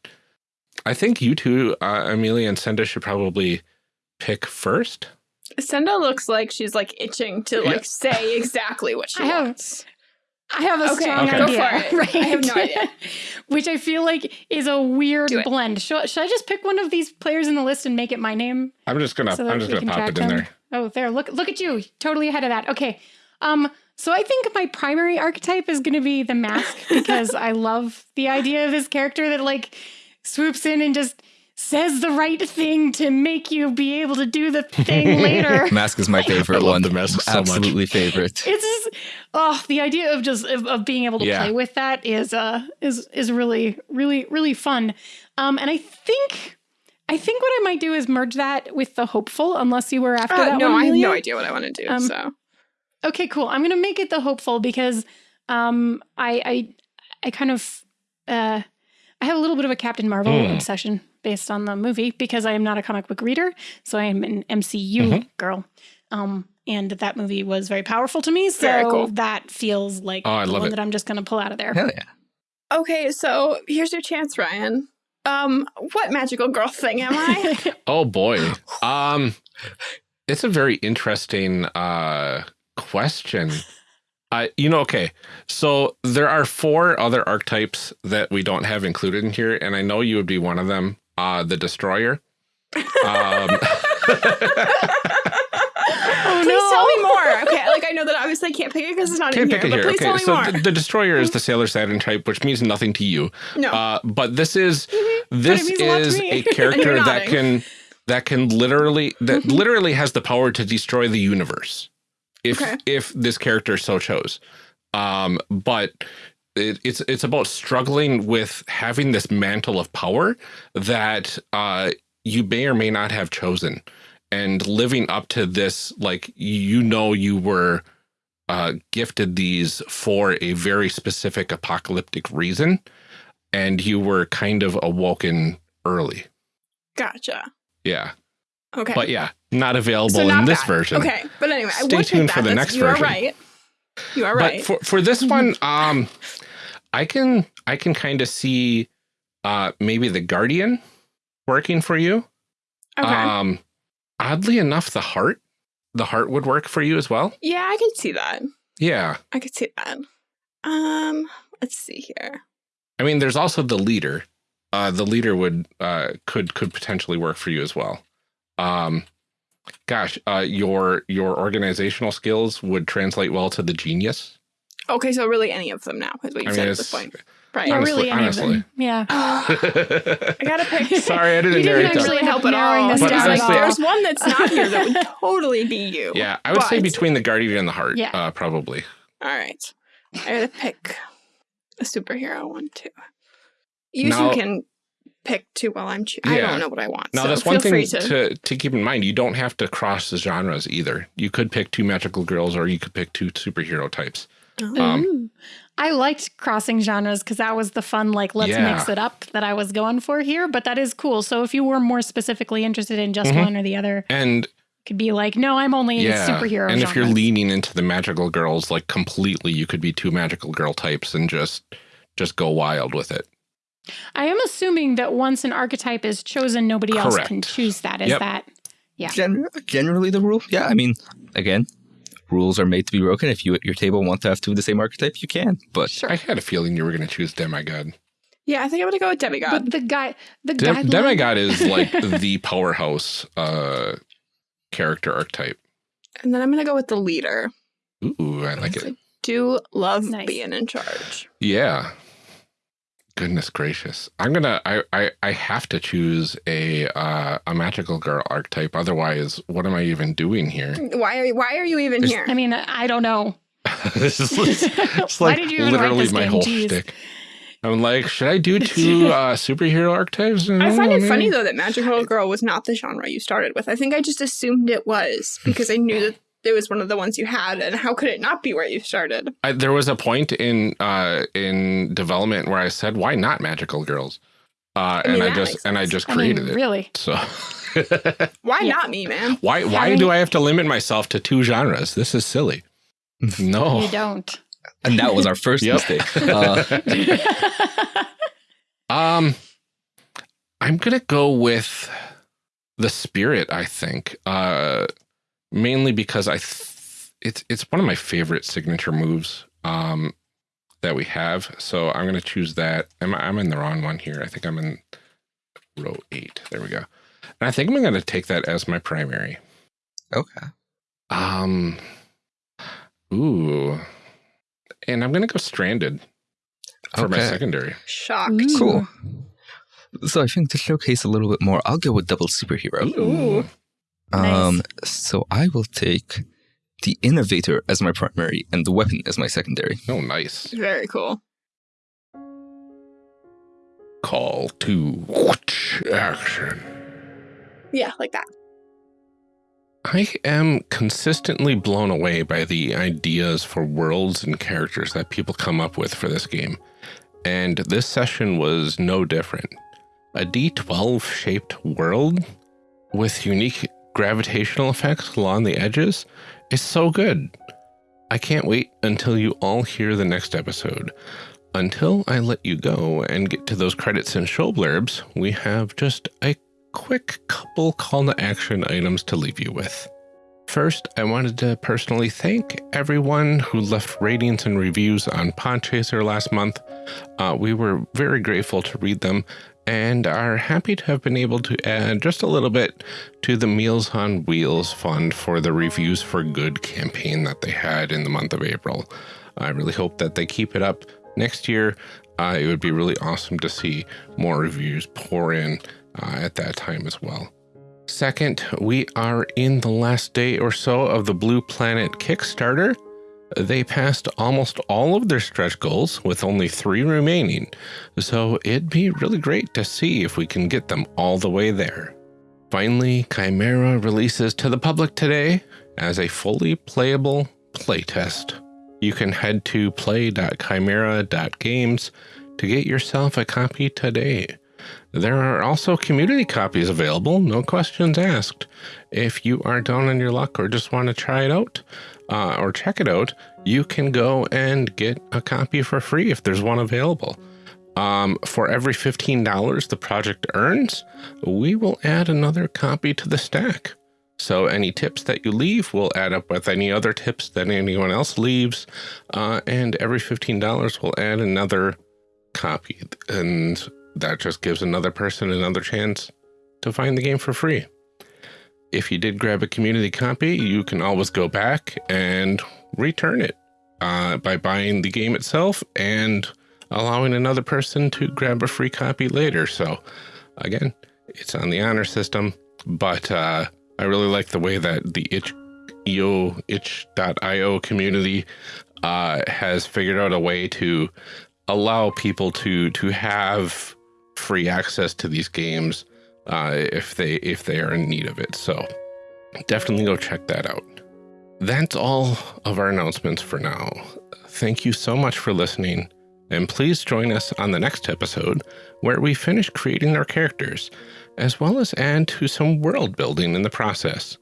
I think you two, uh, Amelia and Senda, should probably pick first. Senda looks like she's like itching to like say exactly what she I have- wants. I have a Okay, strong okay. idea. Go for it. Right? I have no idea. Which I feel like is a weird blend. Should, should I just pick one of these players in the list and make it my name? I'm just gonna, so I'm just gonna can pop it in them? there. Oh, there. Look look at you. Totally ahead of that. Okay. Um so I think my primary archetype is going to be the mask because I love the idea of this character that like swoops in and just says the right thing to make you be able to do the thing later. Mask is my favorite one. the mask so much. Absolutely favorite. It's just oh, the idea of just of, of being able to Yeah. play with that is uh is is really really really fun. Um and I think I think what I might do is merge that with the hopeful unless you were after Uh, that no, one. I have no idea what I want to do. Um, so Okay, cool. I'm gonna make it the hopeful because um I I I kind of uh I have a little bit of a Captain Marvel Hmm. obsession based on the movie because I am not a comic book reader, so I am an MCU Mhm. girl. Um and that movie was very powerful to me, so Very cool. that feels like Oh, I the one it. that I'm just gonna pull out of there. Hell yeah. okay, so here's your chance, Ryan. Um, what magical girl thing am I? Oh boy. Um, it's a very interesting uh question. Uh, you know, okay. So there are four other archetypes that we don't have included in here, and I know you would be one of them. Uh, the destroyer. Um, Oh, please no. tell me more. Okay, like I know that obviously I can't pick it because it's not can't in pick here, it but here. please Okay, tell me so more. the, the destroyer is the Sailor Saturn type, which means nothing to you. no, Uh, but this is this means a lot to is me. a character that can that can literally that literally has the power to destroy the universe if Okay. if this character so chose. Um, but it, it's it's about struggling with having this mantle of power that uh, you may or may not have chosen, and living up to this like you know you were uh, gifted these for a very specific apocalyptic reason, and you were kind of awoken early. gotcha. Yeah, Okay, but yeah, not available so not in this that. version. Okay, but anyway, Stay tuned for the That's- next you version. are right. You are But right. for for this one, um, I can I can kind of see uh maybe the guardian working for you. okay. Um, oddly enough, the heart the heart would work for you as well. yeah, I could see that. Yeah, I could see that. Um, let's see here. I mean, there's also the leader. Uh, the leader would uh could could potentially work for you as well. Um, gosh, uh, your your organizational skills would translate well to the genius. Okay, so really any of them now is what you I said mean, at this point. Right. Yeah, Honestly- really, any honestly. of them. Yeah. I gotta pick. Sorry, I didn't You didn't narrow it down. actually Really help at narrowing all. this But Because, down like, there's one that's not here that would totally be you. Yeah, I would say between the Guardian and the Heart, Yeah. uh, probably. All right. I gotta pick a superhero one too. You Now- two can pick two while I'm choosing. I don't know what I want. Now, so that's one thing to. to, to keep in mind. You don't have to cross the genres either. You could pick two magical girls or you could pick two superhero types. Oh. Um, I liked crossing genres because that was the fun, like, let's Yeah. mix it up that I was going for here. But that is cool. So if you were more specifically interested in just Mhm. one or the other, And could be like, no, I'm only into yeah, superhero and if you're leaning into the magical girls like completely, you could be two magical girl types and just just go wild with it. I am assuming that once an archetype is chosen, nobody else can choose that. Is Yep. that? Yeah. Gen- generally, the rule. Yeah, I mean, again, rules are made to be broken. If you at your table want to have two of the same archetype, you can. But Sure. I had a feeling you were going to choose Demigod. yeah, I think I'm gonna go with Demigod. But the guy, the Dem- guideline- Demigod is like the powerhouse uh, character archetype. and then I'm gonna go with the leader. Ooh, I like it. I do love Nice. being in charge. Yeah. Goodness gracious. I'm gonna I I, I have to choose a uh, a magical girl archetype. Otherwise, what am I even doing here? Why are why are you even There's- here? I mean, I don't know. this is it's Why like did you literally my game? whole Jeez. shtick. I'm like, should I do two uh, superhero archetypes? I find it No, funny though that Magical Girl was not the genre you started with. I think I just assumed it was because I knew that it was one of the ones you had, and how could it not be where you started? I, there was a point in uh, in development where I said, "Why not magical girls?" Uh, I mean, and I just and I sense. just I mean, created it. really. So Why Yeah. not me, man? why why Having- do I have to limit myself to two genres? This is silly. No. You don't. and that was our first mistake. Uh, Um, I'm gonna go with the spirit. I think, uh, mainly because I, th- it's it's one of my favorite signature moves. Um, that we have. So I'm gonna choose that. I'm I'm in the wrong one here. I think I'm in row eight. There we go. And I think I'm gonna take that as my primary. okay. Um, ooh, and I'm gonna go stranded for my secondary. Shocked. Ooh. Cool. So I think to showcase a little bit more, I'll go with double superhero. Ooh. Um, Nice. so I will take the innovator as my primary and the weapon as my secondary. Oh, nice. Very cool. Call to action. Yeah, like that. I am consistently blown away by the ideas for worlds and characters that people come up with for this game. And this session was no different. A D12 shaped world with unique gravitational effects along the edges is so good. I can't wait until you all hear the next episode. Until I let you go and get to those credits and show blurbs, we have just a quick couple call to action items to leave you with. First, I wanted to personally thank everyone who left ratings and reviews on Podchaser last month. Uh, we were very grateful to read them and are happy to have been able to add just a little bit to the Meals on Wheels fund for the Reviews for Good campaign that they had in the month of April. I really hope that they keep it up next year. Uh, it would be really awesome to see more reviews pour in uh, at that time as well. Second, we are in the last day or so of the Blue Planet Kickstarter. They passed almost all of their stretch goals with only three remaining, so it'd be really great to see if we can get them all the way there. Finally, Chimera releases to the public today as a fully playable playtest. You can head to play.chimera.games to get yourself a copy today. There are also community copies available, no questions asked. If you are down on your luck or just want to try it out uh, or check it out, you can go and get a copy for free if there's one available. Um, for every $15 the project earns, we will add another copy to the stack. So any tips that you leave will add up with any other tips that anyone else leaves, uh, and every $15 will add another copy. And that just gives another person another chance to find the game for free. If you did grab a community copy, you can always go back and return it. uh, by buying the game itself and allowing another person to grab a free copy later. So, again, it's on the honor system, but uh, I really like the way that the itch.io itch.io community uh, has figured out a way to allow people to to have free access to these games uh, if they if they are in need of it. So definitely go check that out. That's all of our announcements for now. Thank you so much for listening, and please join us on the next episode where we finish creating our characters, as well as add to some world building in the process.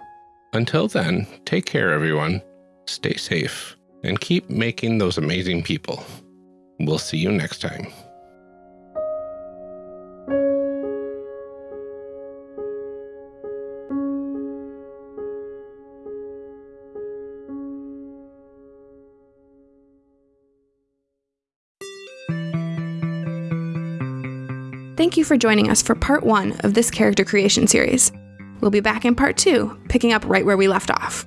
Until then, take care, everyone. Stay safe and keep making those amazing people. We'll see you next time. Thank you for joining us for part one of this character creation series. We'll be back in part two, picking up right where we left off.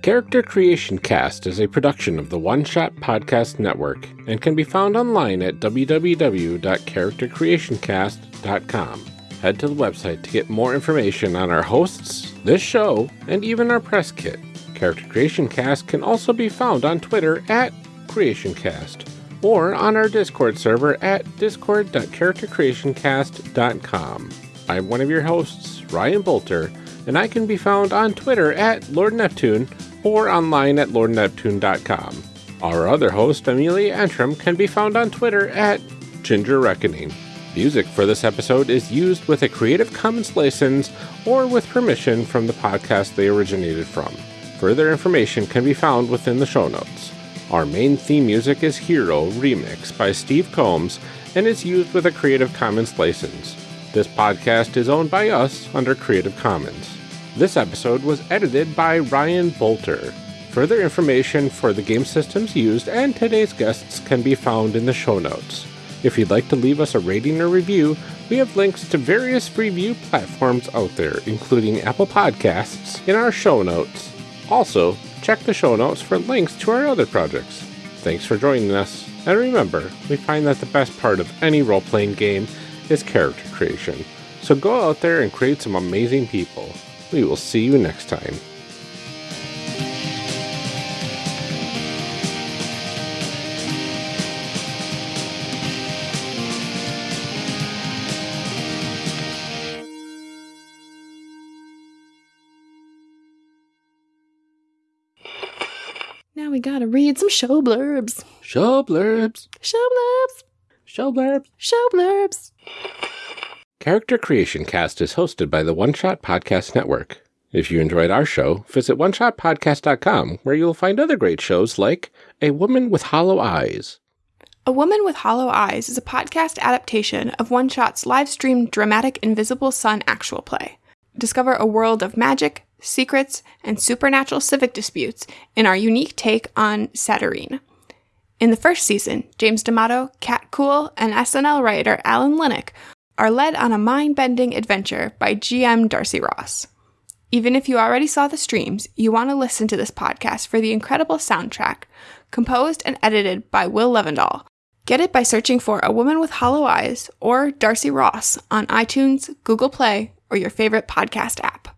Character Creation Cast is a production of the One Shot Podcast Network and can be found online at www.charactercreationcast.com. Head to the website to get more information on our hosts, this show, and even our press kit. Character Creation Cast can also be found on Twitter at CreationCast or on our Discord server at discord.charactercreationcast.com. I'm one of your hosts, Ryan Boelter, and I can be found on Twitter at Lord Neptune or online at lordneptune.com. Our other host, Amelia Antrim, can be found on Twitter at Ginger Reckoning. Music for this episode is used with a Creative Commons license or with permission from the podcast they originated from. Further information can be found within the show notes. Our main theme music is Hero Remix by Steve Combs and is used with a Creative Commons license. This podcast is owned by us under Creative Commons. This episode was edited by Ryan Boelter. Further information for the game systems used and today's guests can be found in the show notes. If you'd like to leave us a rating or review, we have links to various review platforms out there, including Apple Podcasts, in our show notes. Also, check the show notes for links to our other projects. Thanks for joining us, and remember, we find that the best part of any role playing game is character creation. So go out there and create some amazing people. We will see you next time. Now we gotta read some show blurbs. Show blurbs. Show blurbs. Show blurbs. Show blurbs. Character Creation Cast is hosted by the One Shot Podcast Network. If you enjoyed our show, visit oneshotpodcast.com where you'll find other great shows like A Woman with Hollow Eyes. A Woman with Hollow Eyes is a podcast adaptation of One Shot's live streamed dramatic Invisible Sun actual play. Discover a world of magic, secrets, and supernatural civic disputes in our unique take on Satyrine. In the first season, James D'Amato, Kat Kuhl, and SNL writer Alan Linic are led on a mind bending adventure by GM Darcy Ross. Even if you already saw the streams, you want to listen to this podcast for the incredible soundtrack, composed and edited by Will Levendahl. Get it by searching for A Woman with Hollow Eyes or Darcy Ross on iTunes, Google Play, or your favorite podcast app.